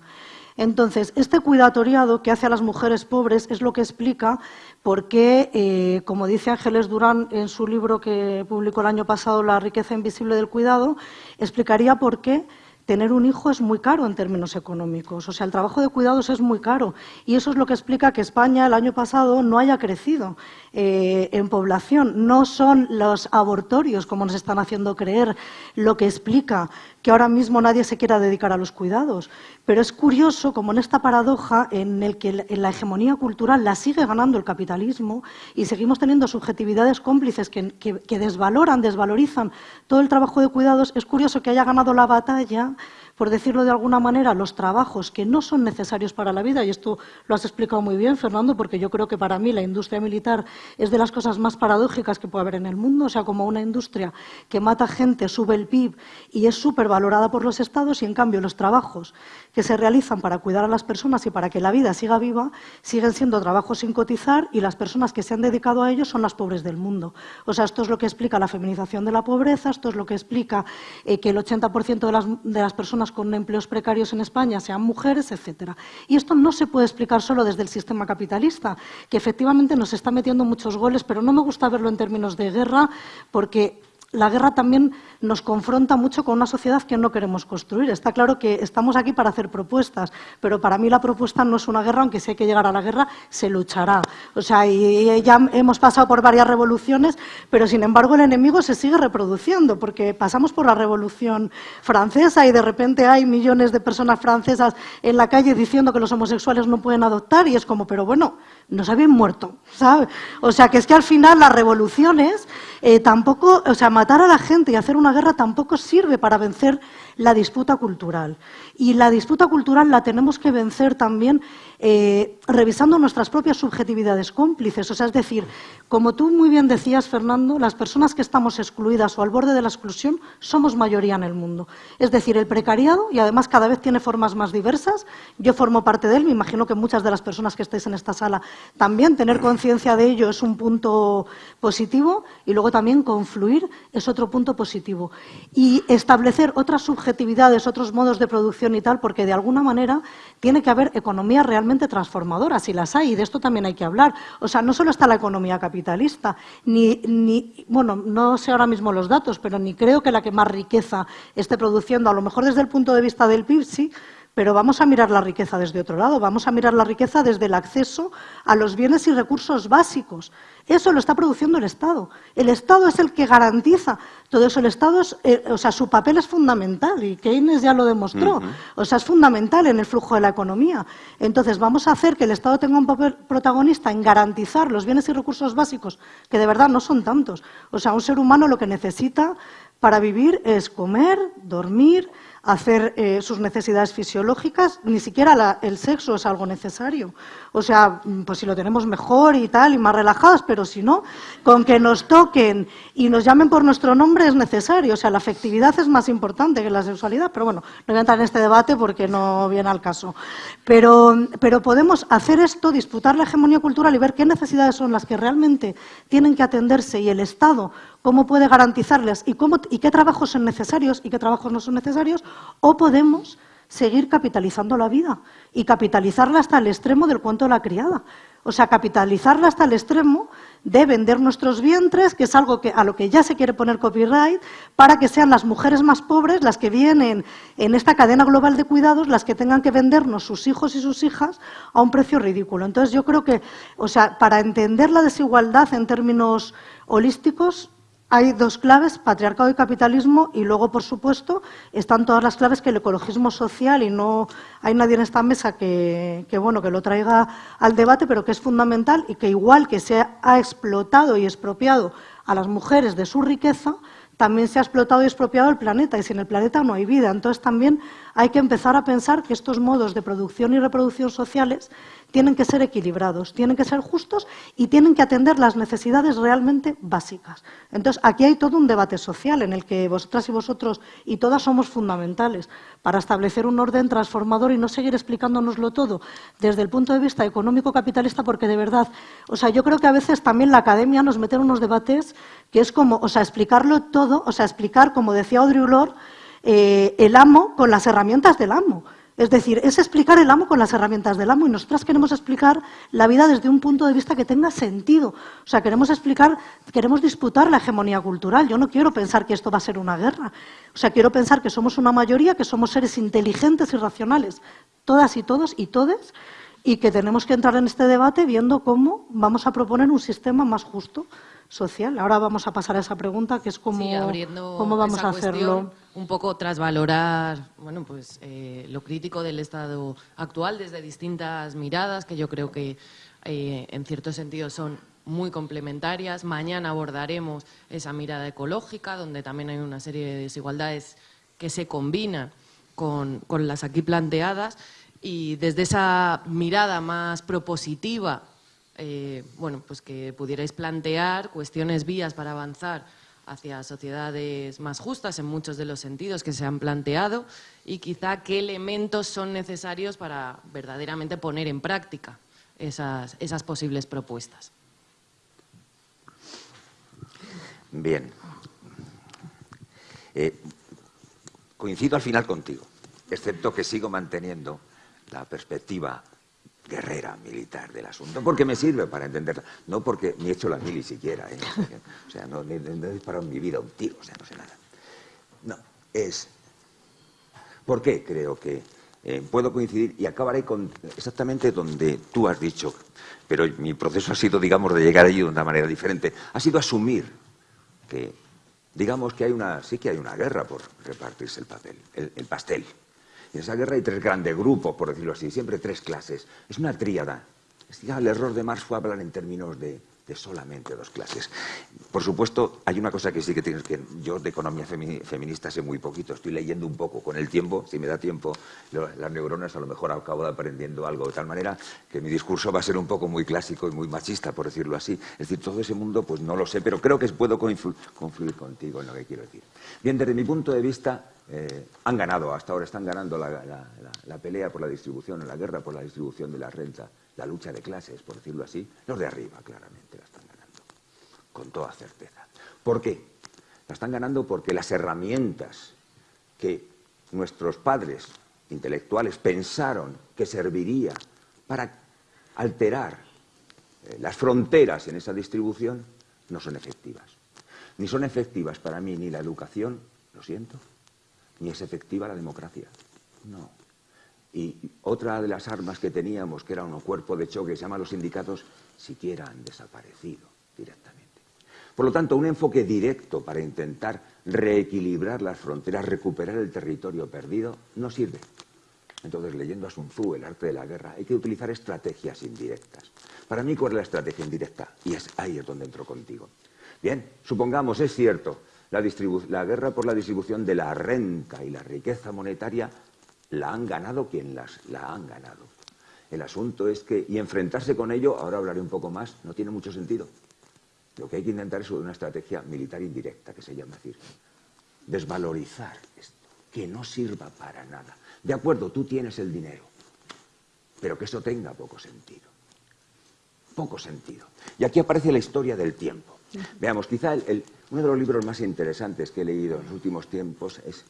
Entonces, este cuidatoriado que hace a las mujeres pobres es lo que explica por qué, eh, como dice Ángeles Durán en su libro que publicó el año pasado, La riqueza invisible del cuidado, explicaría por qué tener un hijo es muy caro en términos económicos. O sea, el trabajo de cuidados es muy caro. Y eso es lo que explica que España el año pasado no haya crecido eh, en población. No son los abortorios, como nos están haciendo creer, lo que explica que ahora mismo nadie se quiera dedicar a los cuidados. Pero es curioso como en esta paradoja en el que la hegemonía cultural la sigue ganando el capitalismo y seguimos teniendo subjetividades cómplices que, desvaloran, desvalorizan todo el trabajo de cuidados, es curioso que haya ganado la batalla por decirlo de alguna manera, los trabajos que no son necesarios para la vida, y esto lo has explicado muy bien, Fernando, porque yo creo que para mí la industria militar es de las cosas más paradójicas que puede haber en el mundo, o sea, como una industria que mata gente, sube el PIB y es súper valorada por los estados, y en cambio los trabajos que se realizan para cuidar a las personas y para que la vida siga viva siguen siendo trabajos sin cotizar y las personas que se han dedicado a ellos son las pobres del mundo. O sea, esto es lo que explica la feminización de la pobreza, esto es lo que explica eh, que el 80% de las, de las personas con empleos precarios en España sean mujeres, etcétera. Y esto no se puede explicar solo desde el sistema capitalista, que efectivamente nos está metiendo muchos goles, pero no me gusta verlo en términos de guerra, porque la guerra también nos confronta mucho con una sociedad que no queremos construir. Está claro que estamos aquí para hacer propuestas, pero para mí la propuesta no es una guerra, aunque si hay que llegar a la guerra, se luchará. O sea, y ya hemos pasado por varias revoluciones, pero sin embargo el enemigo se sigue reproduciendo, porque pasamos por la revolución francesa y de repente hay millones de personas francesas en la calle diciendo que los homosexuales no pueden adoptar y es como, pero bueno, nos habían muerto, ¿sabes? O sea, que es que al final las revoluciones eh, tampoco, o sea, matar a la gente y hacer una guerra tampoco sirve para vencer la disputa cultural. Y la disputa cultural la tenemos que vencer también eh, revisando nuestras propias subjetividades cómplices. O sea, es decir, como tú muy bien decías, Fernando, las personas que estamos excluidas o al borde de la exclusión somos mayoría en el mundo. Es decir, el precariado, y además cada vez tiene formas más diversas, yo formo parte de él, me imagino que muchas de las personas que estáis en esta sala también, tener conciencia de ello es un punto positivo y luego también confluir es otro punto positivo. Y establecer otras subjetividades, otros modos de producción y tal, porque de alguna manera tiene que haber economía realmente transformadora, si las hay, y de esto también hay que hablar. O sea, no solo está la economía capitalista, ni, ni, bueno, no sé ahora mismo los datos, pero ni creo que la que más riqueza esté produciendo, a lo mejor desde el punto de vista del PIB, sí, pero vamos a mirar la riqueza desde otro lado, vamos a mirar la riqueza desde el acceso a los bienes y recursos básicos. Eso lo está produciendo el Estado. El Estado es el que garantiza todo eso. El Estado, eh, o sea, su papel es fundamental y Keynes ya lo demostró. O sea, es fundamental en el flujo de la economía. Entonces, vamos a hacer que el Estado tenga un papel protagonista en garantizar los bienes y recursos básicos, que de verdad no son tantos. O sea, un ser humano lo que necesita para vivir es comer, dormir, hacer eh, sus necesidades fisiológicas, ni siquiera el sexo es algo necesario. O sea, mm, pues si lo tenemos mejor y tal, y más relajados, pero si no, con que nos toquen y nos llamen por nuestro nombre es necesario. O sea, la afectividad es más importante que la sexualidad, pero bueno, no voy a entrar en este debate porque no viene al caso. Pero, pero podemos hacer esto, disputar la hegemonía cultural y ver qué necesidades son las que realmente tienen que atenderse y el Estado cómo puede garantizarles y, cómo, y qué trabajos son necesarios y qué trabajos no son necesarios, o podemos seguir capitalizando la vida y capitalizarla hasta el extremo del cuento de la criada. O sea, capitalizarla hasta el extremo de vender nuestros vientres, que es algo que, a lo que ya se quiere poner copyright, para que sean las mujeres más pobres las que vienen en esta cadena global de cuidados, las que tengan que vendernos sus hijos y sus hijas a un precio ridículo. Entonces, yo creo que, o sea, para entender la desigualdad en términos holísticos, hay dos claves, patriarcado y capitalismo, y luego, por supuesto, están todas las claves que el ecologismo social, y no hay nadie en esta mesa que, bueno, que lo traiga al debate, pero que es fundamental y que igual que se ha explotado y expropiado a las mujeres de su riqueza, también se ha explotado y expropiado el planeta, y sin el planeta no hay vida. Entonces también hay que empezar a pensar que estos modos de producción y reproducción sociales tienen que ser equilibrados, tienen que ser justos y tienen que atender las necesidades realmente básicas. Entonces, aquí hay todo un debate social en el que vosotras y vosotros y todas somos fundamentales para establecer un orden transformador y no seguir explicándonoslo todo desde el punto de vista económico-capitalista, porque de verdad, o sea, yo creo que a veces también la academia nos mete en unos debates que es como, o sea, explicarlo todo, o sea, explicar, como decía Audre Lorde, eh, el amo con las herramientas del amo. Es decir, es explicar el amo con las herramientas del amo y nosotras queremos explicar la vida desde un punto de vista que tenga sentido. O sea, queremos explicar, queremos disputar la hegemonía cultural. Yo no quiero pensar que esto va a ser una guerra. O sea, quiero pensar que somos una mayoría, que somos seres inteligentes y racionales, todas y todos y todes, y que tenemos que entrar en este debate viendo cómo vamos a proponer un sistema más justo social. Ahora vamos a pasar a esa pregunta, que es cómo, cómo vamos a hacerlo. Un poco trasvalorar bueno, pues, eh, lo crítico del Estado actual desde distintas miradas, que yo creo que eh, en cierto sentido son muy complementarias. Mañana abordaremos esa mirada ecológica, donde también hay una serie de desigualdades que se combinan con, las aquí planteadas y desde esa mirada más propositiva, eh, bueno, pues que pudierais plantear cuestiones, vías para avanzar hacia sociedades más justas en muchos de los sentidos que se han planteado y quizá qué elementos son necesarios para verdaderamente poner en práctica esas, posibles propuestas. Bien. Eh, coincido al final contigo, excepto que sigo manteniendo la perspectiva guerrera militar del asunto, porque me sirve para entenderla, no porque ni he hecho la mili siquiera, ¿eh? o sea, no, he disparado en mi vida un tiro, o sea, no sé nada. No, es... ¿Por qué creo que eh, puedo coincidir y acabaré con exactamente donde tú has dicho, pero mi proceso ha sido, digamos, de llegar allí de una manera diferente, ha sido asumir que, digamos que hay una, sí que hay una guerra por repartirse el papel, el pastel. En esa guerra hay tres grandes grupos, por decirlo así, siempre tres clases. Es una tríada. el error de Marx fue hablar en términos de de solamente dos clases. Por supuesto, hay una cosa que sí que tienes que... Yo de economía feminista sé muy poquito, estoy leyendo un poco. Con el tiempo, si me da tiempo, las neuronas a lo mejor acabo aprendiendo algo, de tal manera que mi discurso va a ser un poco muy clásico y muy machista, por decirlo así. Es decir, todo ese mundo, pues no lo sé, pero creo que puedo confluir contigo en lo que quiero decir. Bien, desde mi punto de vista, eh, han ganado, hasta ahora están ganando la, la pelea por la distribución, la guerra por la distribución de la renta la lucha de clases, por decirlo así, los de arriba claramente la están ganando, con toda certeza. ¿Por qué? La están ganando porque las herramientas que nuestros padres intelectuales pensaron que serviría para alterar eh, las fronteras en esa distribución no son efectivas. Ni son efectivas para mí ni la educación, lo siento, ni es efectiva la democracia. No. Y otra de las armas que teníamos, que era un cuerpo de choque, se llama los sindicatos, siquiera han desaparecido directamente. Por lo tanto, un enfoque directo para intentar reequilibrar las fronteras, recuperar el territorio perdido, no sirve. Entonces, leyendo a Sun Tzu, el arte de la guerra, hay que utilizar estrategias indirectas. Para mí, ¿cuál es la estrategia indirecta? Y es ahí es donde entro contigo. Bien, supongamos, es cierto, la, la guerra por la distribución de la renta y la riqueza monetaria la han ganado quien las, la han ganado. El asunto es que, y enfrentarse con ello, ahora hablaré un poco más, no tiene mucho sentido. Lo que hay que intentar es una estrategia militar indirecta, que se llama decir, desvalorizar esto, que no sirva para nada. De acuerdo, tú tienes el dinero, pero que eso tenga poco sentido. Poco sentido. Y aquí aparece la historia del tiempo. Veamos, quizá uno de los libros más interesantes que he leído en los últimos tiempos es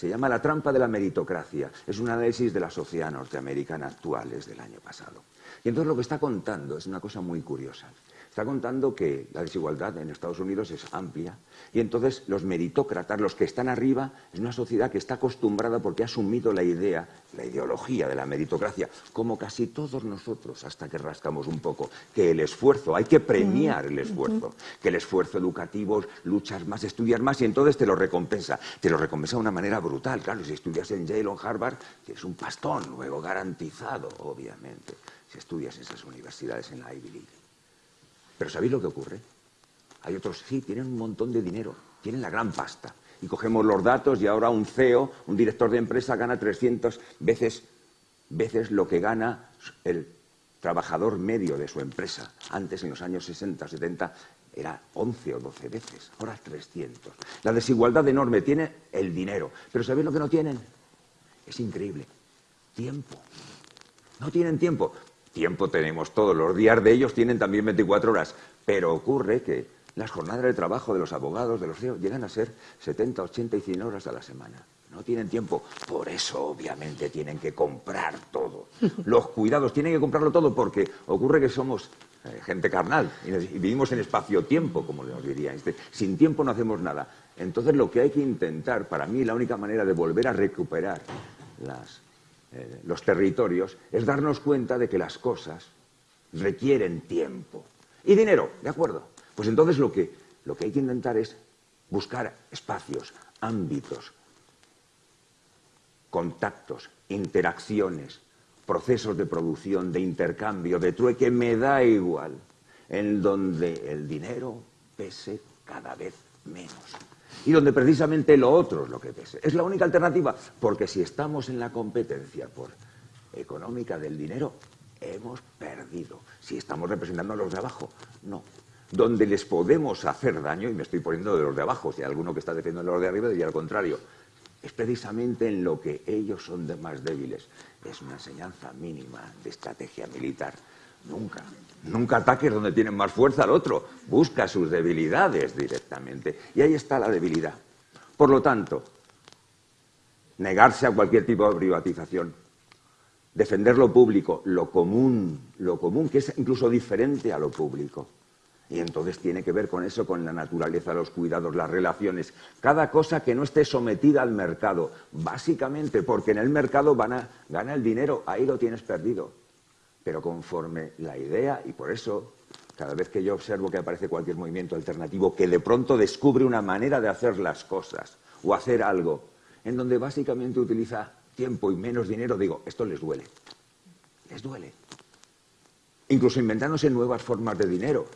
se llama La trampa de la meritocracia. Es un análisis de la sociedad norteamericana actual, es del año pasado. Y entonces lo que está contando es una cosa muy curiosa. Está contando que la desigualdad en Estados Unidos es amplia y entonces los meritócratas, los que están arriba, es una sociedad que está acostumbrada porque ha asumido la idea, la ideología de la meritocracia, como casi todos nosotros, hasta que rascamos un poco, que el esfuerzo, hay que premiar el esfuerzo, que el esfuerzo educativo, luchas más, estudiar más y entonces te lo recompensa. Te lo recompensa de una manera brutal, claro, si estudias en Yale o en Harvard, tienes un pastón luego garantizado, obviamente, si estudias en esas universidades en la Ivy League. Pero ¿sabéis lo que ocurre? Hay otros, sí, tienen un montón de dinero, tienen la gran pasta. Y cogemos los datos y ahora un CEO, un director de empresa, gana 300 veces, veces lo que gana el trabajador medio de su empresa. Antes, en los años 60, 70, era 11 o 12 veces, ahora es 300. La desigualdad enorme tiene el dinero, pero ¿sabéis lo que no tienen? Es increíble. Tiempo. No tienen tiempo. Tiempo tenemos todos, los días de ellos tienen también 24 horas, pero ocurre que las jornadas de trabajo de los abogados, de los CEOs, llegan a ser 70, 80 y 100 horas a la semana. No tienen tiempo, por eso obviamente tienen que comprar todo. Los cuidados tienen que comprarlo todo porque ocurre que somos eh, gente carnal y, vivimos en espacio-tiempo, como nos diría este. Sin tiempo no hacemos nada. Entonces lo que hay que intentar, para mí la única manera de volver a recuperar las eh, los territorios, es darnos cuenta de que las cosas requieren tiempo. Y dinero, ¿de acuerdo? Pues entonces lo que, lo que hay que intentar es buscar espacios, ámbitos, contactos, interacciones, procesos de producción, de intercambio, de trueque, me da igual, en donde el dinero pese cada vez menos. Y donde precisamente lo otro es lo que pese. Es la única alternativa, porque si estamos en la competencia por económica del dinero, hemos perdido. Si estamos representando a los de abajo, no. Donde les podemos hacer daño, y me estoy poniendo de los de abajo, si hay alguno que está defendiendo a los de arriba, diría al contrario, es precisamente en lo que ellos son de más débiles. Es una enseñanza mínima de estrategia militar. Nunca, nunca ataques donde tienen más fuerza al otro. Busca sus debilidades directamente. Y ahí está la debilidad. Por lo tanto, negarse a cualquier tipo de privatización, defender lo público, lo común, lo común, que es incluso diferente a lo público. Y entonces tiene que ver con eso, con la naturaleza, los cuidados, las relaciones, cada cosa que no esté sometida al mercado, básicamente porque en el mercado van a, gana el dinero, ahí lo tienes perdido. Pero conforme la idea, y por eso cada vez que yo observo que aparece cualquier movimiento alternativo que de pronto descubre una manera de hacer las cosas o hacer algo en donde básicamente utiliza tiempo y menos dinero, digo, esto les duele. Les duele. Incluso inventándose nuevas formas de dinero,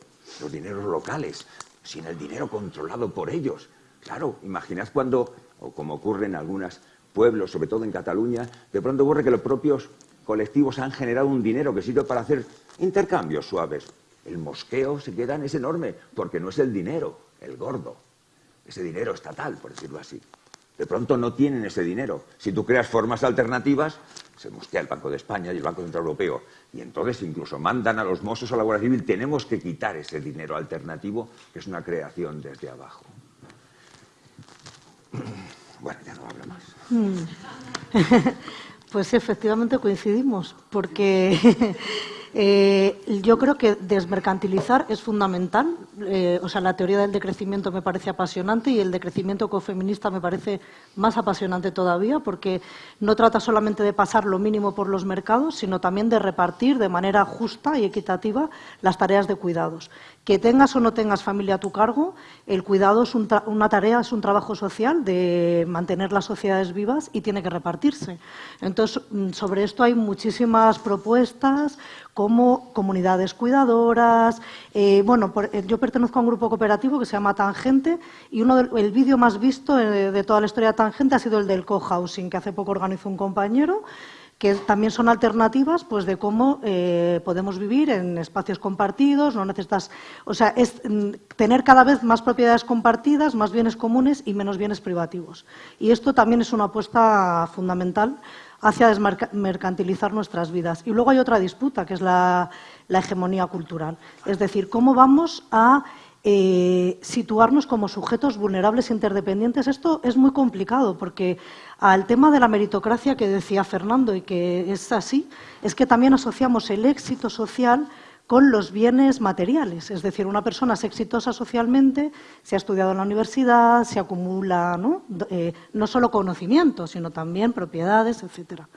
los dineros locales, sin el dinero controlado por ellos. Claro, imaginad cuando, o como ocurre en algunos pueblos, sobre todo en Cataluña, de pronto ocurre que los propios colectivos han generado un dinero que sirve para hacer intercambios suaves. El mosqueo se queda en ese enorme, porque no es el dinero, el gordo, ese dinero estatal, por decirlo así. De pronto no tienen ese dinero. Si tú creas formas alternativas, se mosquea el Banco de España y el Banco Central Europeo. Y entonces incluso mandan a los mozos a la Guardia Civil. Tenemos que quitar ese dinero alternativo, que es una creación desde abajo. Bueno, ya no hablo más. Pues efectivamente coincidimos, porque eh, yo creo que desmercantilizar es fundamental. Eh, o sea, la teoría del decrecimiento me parece apasionante y el decrecimiento cofeminista me parece más apasionante todavía, porque no trata solamente de pasar lo mínimo por los mercados, sino también de repartir de manera justa y equitativa las tareas de cuidados. Que tengas o no tengas familia a tu cargo, el cuidado es una tarea, es un trabajo social de mantener las sociedades vivas y tiene que repartirse. Entonces, mm, sobre esto hay muchísimas propuestas, como comunidades cuidadoras. Eh, bueno, eh, yo pertenezco a un grupo cooperativo que se llama Tangente y uno el vídeo más visto eh, de, toda la historia de Tangente ha sido el del cohousing, que hace poco organizó un compañero que también son alternativas pues de cómo podemos vivir en espacios compartidos, no necesitas, o sea, es mm, tener cada vez más propiedades compartidas, más bienes comunes y menos bienes privativos. Y esto también es una apuesta fundamental hacia desmercantilizar nuestras vidas. Y luego hay otra disputa, que es la, hegemonía cultural. Es decir, cómo vamos a eh, situarnos como sujetos vulnerables e interdependientes. Esto es muy complicado porque al tema de la meritocracia que decía Fernando y que es así, es que también asociamos el éxito social con los bienes materiales. Es decir, una persona es exitosa socialmente, se ha estudiado en la universidad, se acumula ¿no? Eh, no solo conocimientos, sino también propiedades, etcétera.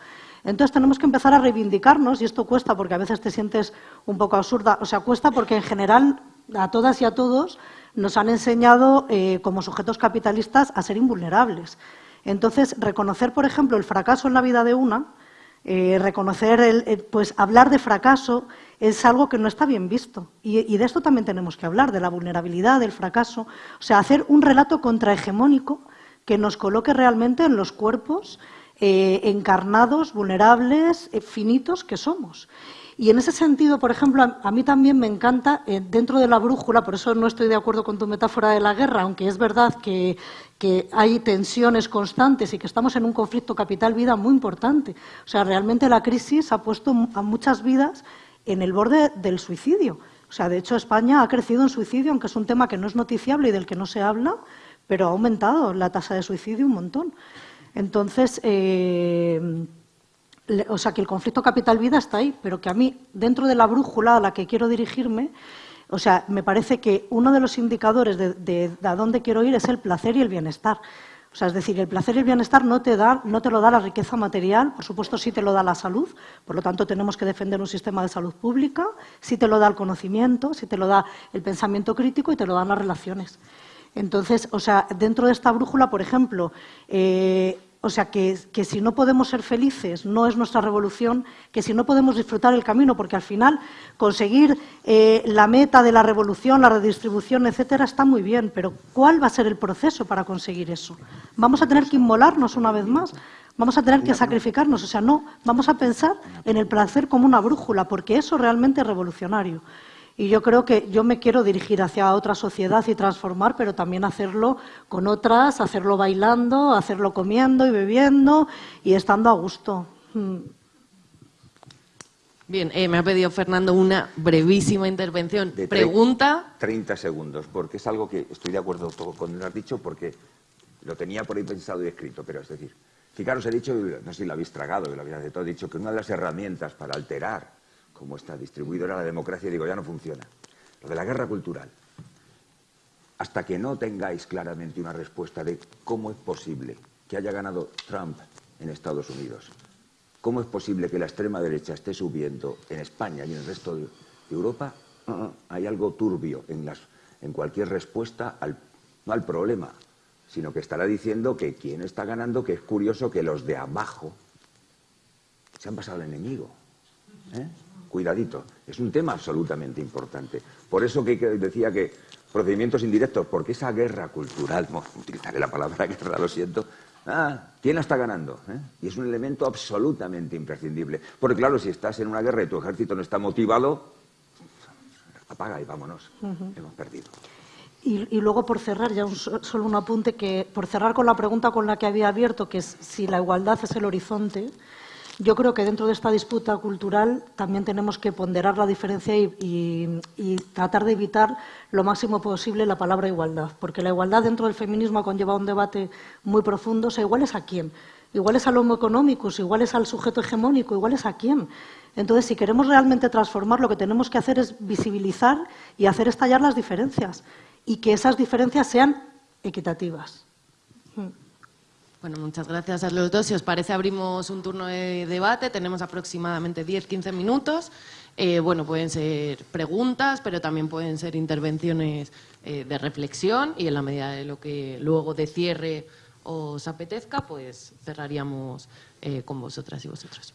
Entonces tenemos que empezar a reivindicarnos, y esto cuesta porque a veces te sientes un poco absurda, o sea, cuesta porque en general a todas y a todos nos han enseñado eh, como sujetos capitalistas a ser invulnerables. Entonces, reconocer, por ejemplo, el fracaso en la vida de una, eh, reconocer, el, pues hablar de fracaso es algo que no está bien visto. Y, de esto también tenemos que hablar, de la vulnerabilidad, del fracaso. O sea, hacer un relato contrahegemónico que nos coloque realmente en los cuerpos eh, encarnados, vulnerables, eh, finitos que somos. Y en ese sentido, por ejemplo, a, mí también me encanta, eh, dentro de la brújula, por eso no estoy de acuerdo con tu metáfora de la guerra, aunque es verdad que, hay tensiones constantes y que estamos en un conflicto capital-vida muy importante. O sea, realmente la crisis ha puesto a muchas vidas en el borde del suicidio. O sea, de hecho, España ha crecido en suicidio, aunque es un tema que no es noticiable y del que no se habla, pero ha aumentado la tasa de suicidio un montón. Entonces, eh, o sea, que el conflicto capital-vida está ahí, pero que a mí, dentro de la brújula a la que quiero dirigirme, o sea, me parece que uno de los indicadores de, a dónde quiero ir es el placer y el bienestar. O sea, es decir, el placer y el bienestar no te, da, no te lo da la riqueza material, por supuesto sí te lo da la salud, por lo tanto tenemos que defender un sistema de salud pública, sí te lo da el conocimiento, sí te lo da el pensamiento crítico y te lo dan las relaciones. Entonces, o sea, dentro de esta brújula, por ejemplo, eh, o sea, que, que, si no podemos ser felices, no es nuestra revolución, que si no podemos disfrutar el camino, porque al final conseguir eh, la meta de la revolución, la redistribución, etcétera, está muy bien, pero ¿cuál va a ser el proceso para conseguir eso? ¿Vamos a tener que inmolarnos una vez más? ¿Vamos a tener que sacrificarnos? O sea, no, vamos a pensar en el placer como una brújula, porque eso realmente es revolucionario. Y yo creo que yo me quiero dirigir hacia otra sociedad y transformar, pero también hacerlo con otras, hacerlo bailando, hacerlo comiendo y bebiendo y estando a gusto. Mm. Bien, eh, me ha pedido Fernando una brevísima intervención. Pregunta. 30 segundos, porque es algo que estoy de acuerdo con lo que has dicho, porque lo tenía por ahí pensado y escrito, pero es decir, fijaros, he dicho, no sé si lo habéis tragado, lo habéis de todo, he dicho que una de las herramientas para alterar cómo está distribuido era la democracia, digo, ya no funciona. Lo de la guerra cultural. Hasta que no tengáis claramente una respuesta de cómo es posible que haya ganado Trump en Estados Unidos, cómo es posible que la extrema derecha esté subiendo en España y en el resto de Europa, uh, uh, hay algo turbio en, las, en cualquier respuesta al, no al problema, sino que estará diciendo que quien está ganando, que es curioso que los de abajo se han pasado al enemigo. ¿eh? Cuidadito, es un tema absolutamente importante. Por eso que, decía que procedimientos indirectos, porque esa guerra cultural, utilizaré la palabra guerra, lo siento, ah, ¿quién la está ganando? ¿Eh? Y es un elemento absolutamente imprescindible. Porque claro, si estás en una guerra y tu ejército no está motivado, apaga y vámonos, hemos perdido. Y, luego, por cerrar, ya solo un apunte, que por cerrar con la pregunta con la que había abierto, que es si la igualdad es el horizonte, yo creo que dentro de esta disputa cultural también tenemos que ponderar la diferencia y, tratar de evitar lo máximo posible la palabra igualdad, porque la igualdad dentro del feminismo ha conllevado un debate muy profundo. O sea, ¿igual es a quién? ¿Igual es al homo económicos? ¿Igual es al sujeto hegemónico? ¿Igual es a quién? Entonces, si queremos realmente transformar, lo que tenemos que hacer es visibilizar y hacer estallar las diferencias y que esas diferencias sean equitativas. Bueno, muchas gracias a los dos. Si os parece, abrimos un turno de debate. Tenemos aproximadamente 10-15 minutos. Eh, bueno, pueden ser preguntas, pero también pueden ser intervenciones eh, de reflexión y en la medida de lo que luego de cierre os apetezca, pues cerraríamos eh, con vosotras y vosotros.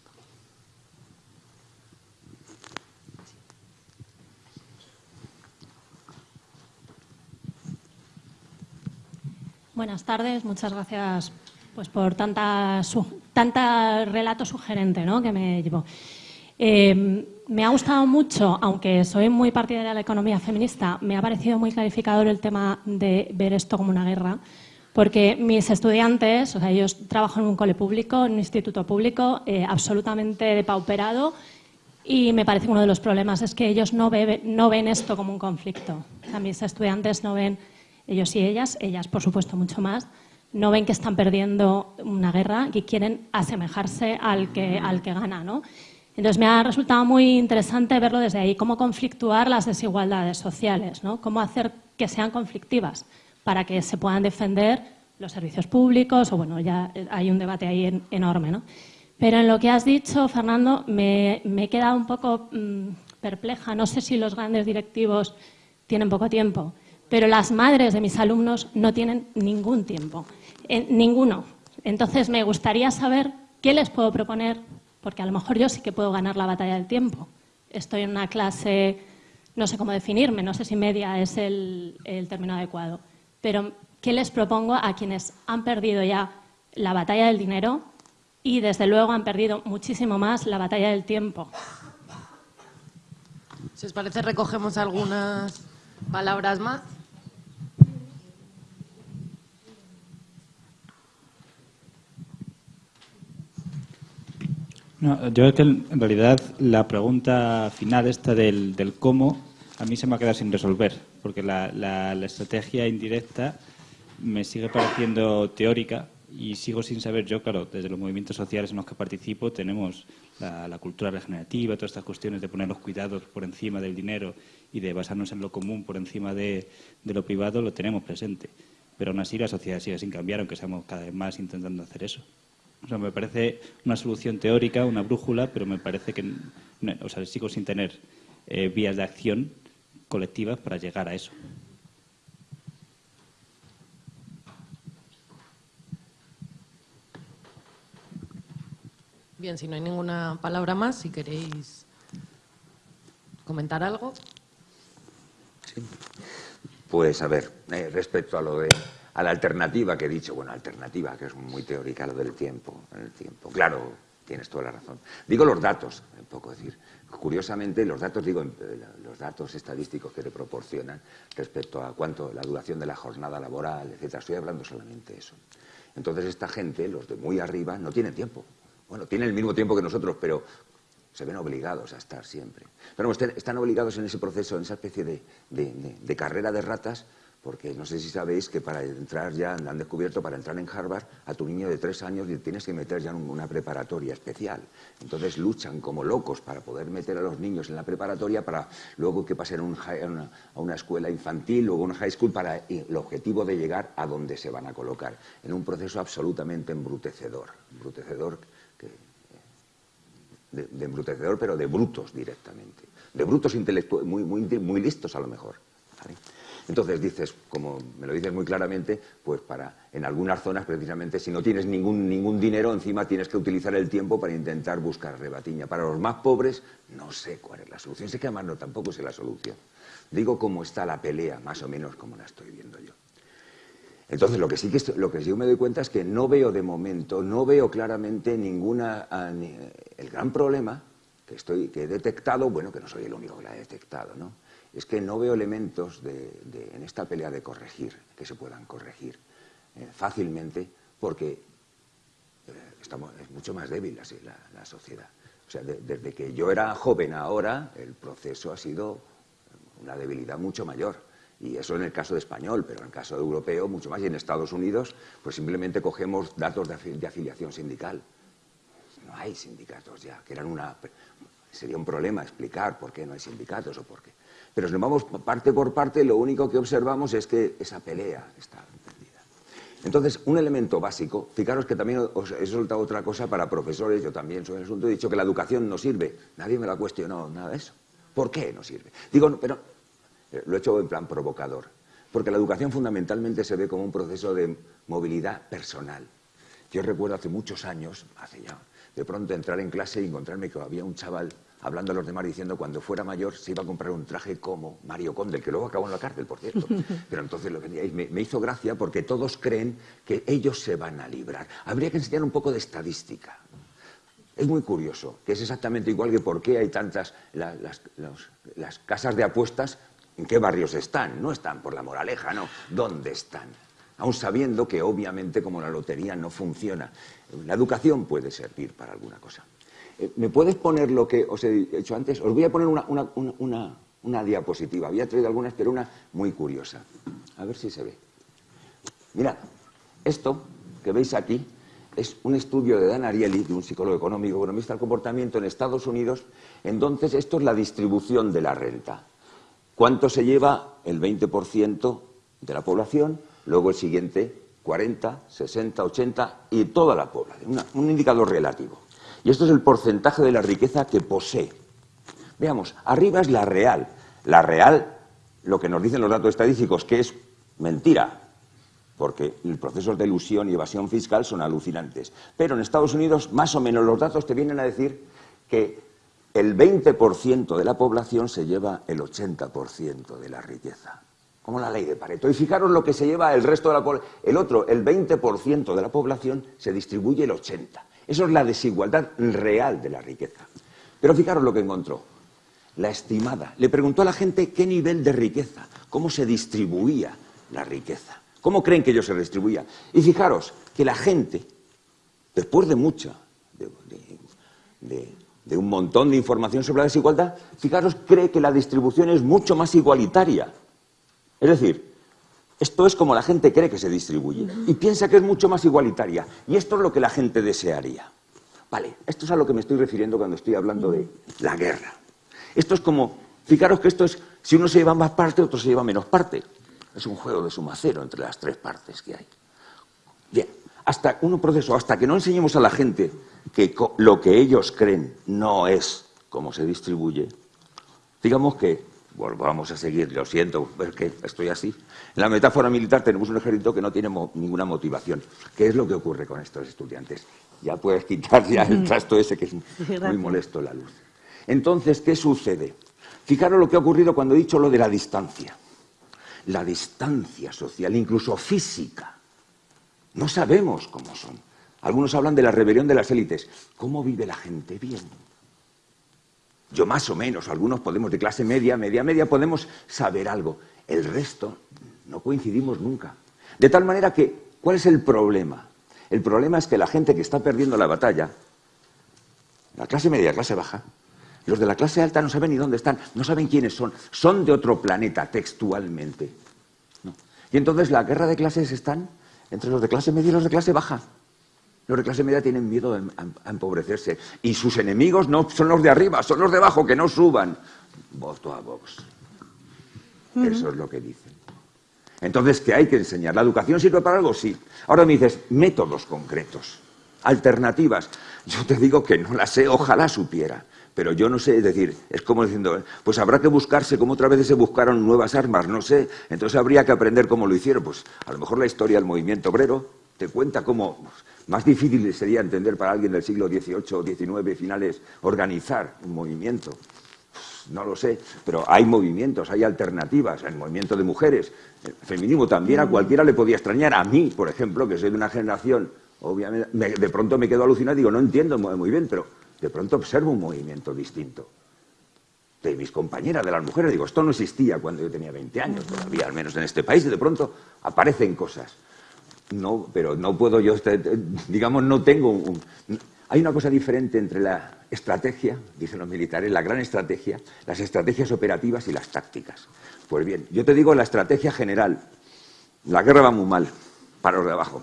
Buenas tardes, muchas gracias pues por tanta, tanta relato sugerente ¿no? que me llevó. Eh, me ha gustado mucho, aunque soy muy partidaria de la economía feminista, me ha parecido muy clarificador el tema de ver esto como una guerra, porque mis estudiantes, o sea, ellos trabajan en un cole público, en un instituto público, eh, absolutamente depauperado, y me parece que uno de los problemas es que ellos no, no ven esto como un conflicto. O mis estudiantes no ven, ellos y ellas, ellas por supuesto mucho más, no ven que están perdiendo una guerra y quieren asemejarse al que, al que gana. ¿no? Entonces me ha resultado muy interesante verlo desde ahí, cómo conflictuar las desigualdades sociales, ¿no? cómo hacer que sean conflictivas para que se puedan defender los servicios públicos, o bueno, ya hay un debate ahí enorme. ¿no? Pero en lo que has dicho, Fernando, me, he quedado un poco mm, perpleja. No sé si los grandes directivos tienen poco tiempo, pero las madres de mis alumnos no tienen ningún tiempo ninguno. Entonces, me gustaría saber qué les puedo proponer, porque a lo mejor yo sí que puedo ganar la batalla del tiempo. Estoy en una clase, no sé cómo definirme, no sé si media es el, el término adecuado, pero ¿qué les propongo a quienes han perdido ya la batalla del dinero y, desde luego, han perdido muchísimo más la batalla del tiempo? Si os parece, recogemos algunas palabras más. Yo es que en realidad la pregunta final esta del, del, cómo a mí se me ha quedado sin resolver, porque la, la, estrategia indirecta me sigue pareciendo teórica y sigo sin saber yo, claro, desde los movimientos sociales en los que participo tenemos la, la, cultura regenerativa, todas estas cuestiones de poner los cuidados por encima del dinero y de basarnos en lo común por encima de, de lo privado, lo tenemos presente. Pero aún así la sociedad sigue sin cambiar, aunque estamos cada vez más intentando hacer eso. O sea, me parece una solución teórica, una brújula, pero me parece que, o sea, sigo sin tener eh, vías de acción colectivas para llegar a eso. Bien, si no hay ninguna palabra más, si queréis comentar algo. Sí. Pues a ver, eh, respecto a lo de a la alternativa que he dicho, bueno, alternativa, que es muy teórica lo del tiempo, el tiempo. Claro, tienes toda la razón. Digo los datos, un poco decir. Curiosamente, los datos, digo, los datos estadísticos que te proporcionan respecto a cuánto la duración de la jornada laboral, etcétera, estoy hablando solamente de eso. Entonces, esta gente, los de muy arriba, no tienen tiempo. Bueno, tienen el mismo tiempo que nosotros, pero se ven obligados a estar siempre. Pero están obligados en ese proceso, en esa especie de, de carrera de ratas, porque no sé si sabéis que para entrar ya, han descubierto, para entrar en Harvard, a tu niño de tres años tienes que meter ya en una preparatoria especial. Entonces luchan como locos para poder meter a los niños en la preparatoria para luego que pasen a, una, a una, escuela infantil, luego a una high school, para el objetivo de llegar a donde se van a colocar. En un proceso absolutamente embrutecedor. Embrutecedor de, embrutecedor, pero de brutos directamente. De brutos intelectuales, muy, muy, muy listos a lo mejor. Entonces dices, como me lo dices muy claramente, pues para en algunas zonas precisamente si no tienes ningún, ningún dinero encima tienes que utilizar el tiempo para intentar buscar rebatiña. Para los más pobres no sé cuál es la solución, sé que además no tampoco sé la solución. Digo cómo está la pelea, más o menos como la estoy viendo yo. Entonces, lo que sí que lo que sí me doy cuenta es que no veo de momento, no veo claramente ninguna el gran problema que estoy que he detectado, bueno, que no soy el único que la he detectado, ¿no? Es que no veo elementos en esta pelea de corregir, que se puedan corregir eh, fácilmente, porque eh, estamos, es mucho más débil la, la, sociedad. O sea, desde que yo era joven ahora, el proceso ha sido una debilidad mucho mayor. Y eso en el caso de español, pero en el caso de europeo mucho más. Y en Estados Unidos, pues simplemente cogemos datos de, afiliación sindical. No hay sindicatos ya, que eran una... Sería un problema explicar por qué no hay sindicatos o por qué. Pero si nos vamos parte por parte, lo único que observamos es que esa pelea está perdida. Entonces, un elemento básico, fijaros que también os he soltado otra cosa para profesores, yo también sobre el asunto, he dicho que la educación no sirve. Nadie me lo ha cuestionado, nada de eso. ¿Por qué no sirve? Digo, pero eh, lo he hecho en plan provocador, porque la educación fundamentalmente se ve como un proceso de movilidad personal. Yo recuerdo hace muchos años, hace ya, de pronto entrar en clase y encontrarme que había un chaval hablando a los demás diciendo cuando fuera mayor se iba a comprar un traje como Mario Conde, que luego acabó en la cárcel, por cierto. Pero entonces lo que me, me hizo gracia porque todos creen que ellos se van a librar. Habría que enseñar un poco de estadística. Es muy curioso, que es exactamente igual que por qué hay tantas las, las casas de apuestas, en qué barrios están. No están por la moraleja, no. ¿Dónde están? Aún sabiendo que obviamente como la lotería no funciona. La educación puede servir para alguna cosa. Eh, ¿Me puedes poner lo que os he hecho antes? Os voy a poner una, diapositiva. Había traído algunas, pero una muy curiosa. A ver si se ve. Mirad, esto que veis aquí es un estudio de Dan Ariely, de un psicólogo económico, economista del comportamiento en Estados Unidos. Entonces, esto es la distribución de la renta. ¿Cuánto se lleva? El 20% de la población, luego el siguiente 40, 60, 80 y toda la población. un indicador relativo. Y esto es el porcentaje de la riqueza que posee. Veamos, arriba es la real. La real, lo que nos dicen los datos estadísticos, que es mentira, porque los procesos de ilusión y evasión fiscal son alucinantes. Pero en Estados Unidos, más o menos, los datos te vienen a decir que el 20% de la población se lleva el 80% de la riqueza. Como la ley de Pareto. Y fijaros lo que se lleva el resto de la población. El otro, el 20% de la población, se distribuye el 80%. Eso es la desigualdad real de la riqueza. Pero fijaros lo que encontró. La estimada. Le preguntó a la gente qué nivel de riqueza, cómo se distribuía la riqueza. ¿Cómo creen que ellos se distribuía? Y fijaros que la gente, después de mucha, de, de un montón de información sobre la desigualdad, fijaros, cree que la distribución es mucho más igualitaria. Es decir, esto es como la gente cree que se distribuye y piensa que es mucho más igualitaria. Y esto es lo que la gente desearía. Vale, esto es a lo que me estoy refiriendo cuando estoy hablando de la guerra. Esto es como, fijaros que esto es, si uno se lleva más parte, otro se lleva menos parte. Es un juego de suma cero entre las tres partes que hay. Bien, hasta un proceso, hasta que no enseñemos a la gente que lo que ellos creen no es como se distribuye, digamos que volvamos a seguir, lo siento, es que estoy así. En la metáfora militar tenemos un ejército que no tiene ninguna motivación. ¿Qué es lo que ocurre con estos estudiantes? Ya puedes quitar ya el trasto ese que es muy molesto la luz. Entonces, ¿qué sucede? Fijaros lo que ha ocurrido cuando he dicho lo de la distancia. La distancia social, incluso física. No sabemos cómo son. Algunos hablan de la rebelión de las élites. ¿Cómo vive la gente? Bien. Yo más o menos, algunos podemos de clase media, media, media, podemos saber algo. El resto no coincidimos nunca. De tal manera que, ¿cuál es el problema? El problema es que la gente que está perdiendo la batalla, la clase media, clase baja, los de la clase alta no saben ni dónde están, no saben quiénes son, son de otro planeta textualmente. Y entonces la guerra de clases están entre los de clase media y los de clase baja. Los de clase media tienen miedo a, empobrecerse. Y sus enemigos no son los de arriba, son los de abajo, que no suban. Voto a Vox. Eso es lo que dicen. Entonces, ¿qué hay que enseñar? ¿La educación sirve para algo? Sí. Ahora me dices, métodos concretos, alternativas. Yo te digo que no las sé, ojalá supiera. Pero yo no sé, es decir, es como diciendo, pues habrá que buscarse como otra vez se buscaron nuevas armas, no sé. Entonces habría que aprender cómo lo hicieron. Pues a lo mejor la historia del movimiento obrero te cuenta cómo más difícil sería entender para alguien del siglo XVIII o XIX finales organizar un movimiento. No lo sé, pero hay movimientos, hay alternativas. El movimiento de mujeres, el feminismo también a cualquiera le podía extrañar. A mí, por ejemplo, que soy de una generación, obviamente, de pronto me quedo alucinado y digo, no entiendo muy bien, pero de pronto observo un movimiento distinto. De mis compañeras, de las mujeres, digo, esto no existía cuando yo tenía 20 años todavía, al menos en este país, y de pronto aparecen cosas. No, pero no puedo yo, este, digamos, no tengo un... Hay una cosa diferente entre la estrategia, dicen los militares, la gran estrategia, las estrategias operativas y las tácticas. Pues bien, yo te digo la estrategia general. La guerra va muy mal para los de abajo.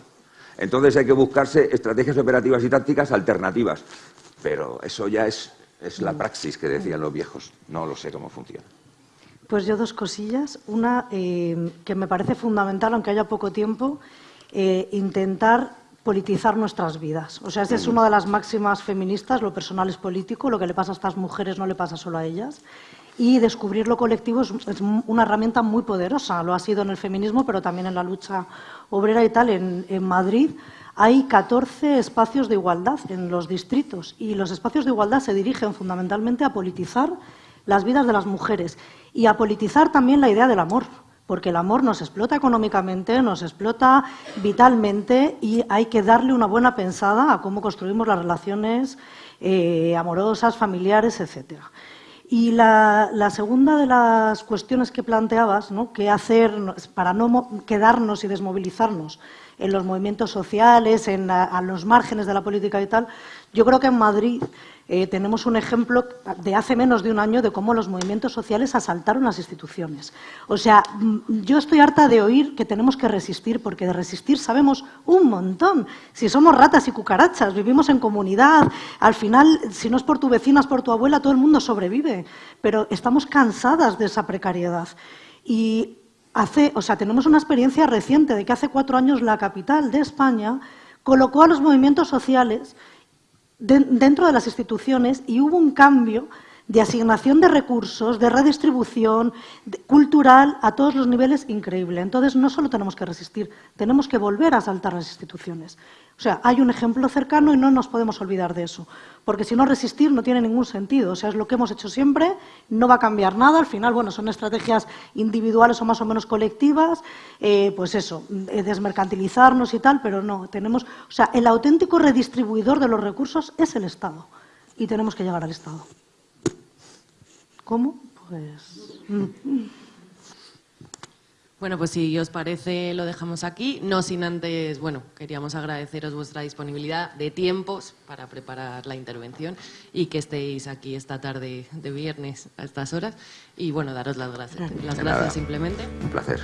Entonces hay que buscarse estrategias operativas y tácticas alternativas. Pero eso ya es, la praxis que decían los viejos. No lo sé cómo funciona. Pues yo dos cosillas. Una eh, que me parece fundamental, aunque haya poco tiempo, eh, intentar politizar nuestras vidas. O sea, esa es una de las máximas feministas, lo personal es político, lo que le pasa a estas mujeres no le pasa solo a ellas. Y descubrir lo colectivo es, una herramienta muy poderosa, lo ha sido en el feminismo, pero también en la lucha obrera y tal. En, en Madrid hay 14 espacios de igualdad en los distritos y los espacios de igualdad se dirigen fundamentalmente a politizar las vidas de las mujeres y a politizar también la idea del amor, porque el amor nos explota económicamente, nos explota vitalmente y hay que darle una buena pensada a cómo construimos las relaciones eh, amorosas, familiares, etcétera. Y la, segunda de las cuestiones que planteabas, ¿no? ¿qué hacer para no quedarnos y desmovilizarnos en los movimientos sociales, en a los márgenes de la política y tal? Yo creo que en Madrid eh, tenemos un ejemplo de hace menos de un año de cómo los movimientos sociales asaltaron las instituciones. O sea, mm, yo estoy harta de oír que tenemos que resistir, porque de resistir sabemos un montón. Si somos ratas y cucarachas, vivimos en comunidad, al final, si no es por tu vecina, es por tu abuela, todo el mundo sobrevive. Pero estamos cansadas de esa precariedad. Y hace, o sea, tenemos una experiencia reciente de que hace cuatro años la capital de España colocó a los movimientos sociales dentro de las instituciones y hubo un cambio de asignación de recursos, de redistribución cultural a todos los niveles increíble. Entonces, no solo tenemos que resistir, tenemos que volver a saltar las instituciones. O sea, hay un ejemplo cercano y no nos podemos olvidar de eso, porque si no resistir no tiene ningún sentido. O sea, es lo que hemos hecho siempre, no va a cambiar nada. Al final, bueno, son estrategias individuales o más o menos colectivas, eh, pues eso, eh, desmercantilizarnos y tal, pero no, tenemos, o sea, el auténtico redistribuidor de los recursos es el Estado y tenemos que llegar al Estado. ¿Cómo? Pues... Mm. Bueno, pues si os parece lo dejamos aquí, no sin antes, bueno, queríamos agradeceros vuestra disponibilidad de tiempos para preparar la intervención y que estéis aquí esta tarde de viernes a estas horas. Y bueno, daros las gracias, las gracias simplemente. Un placer.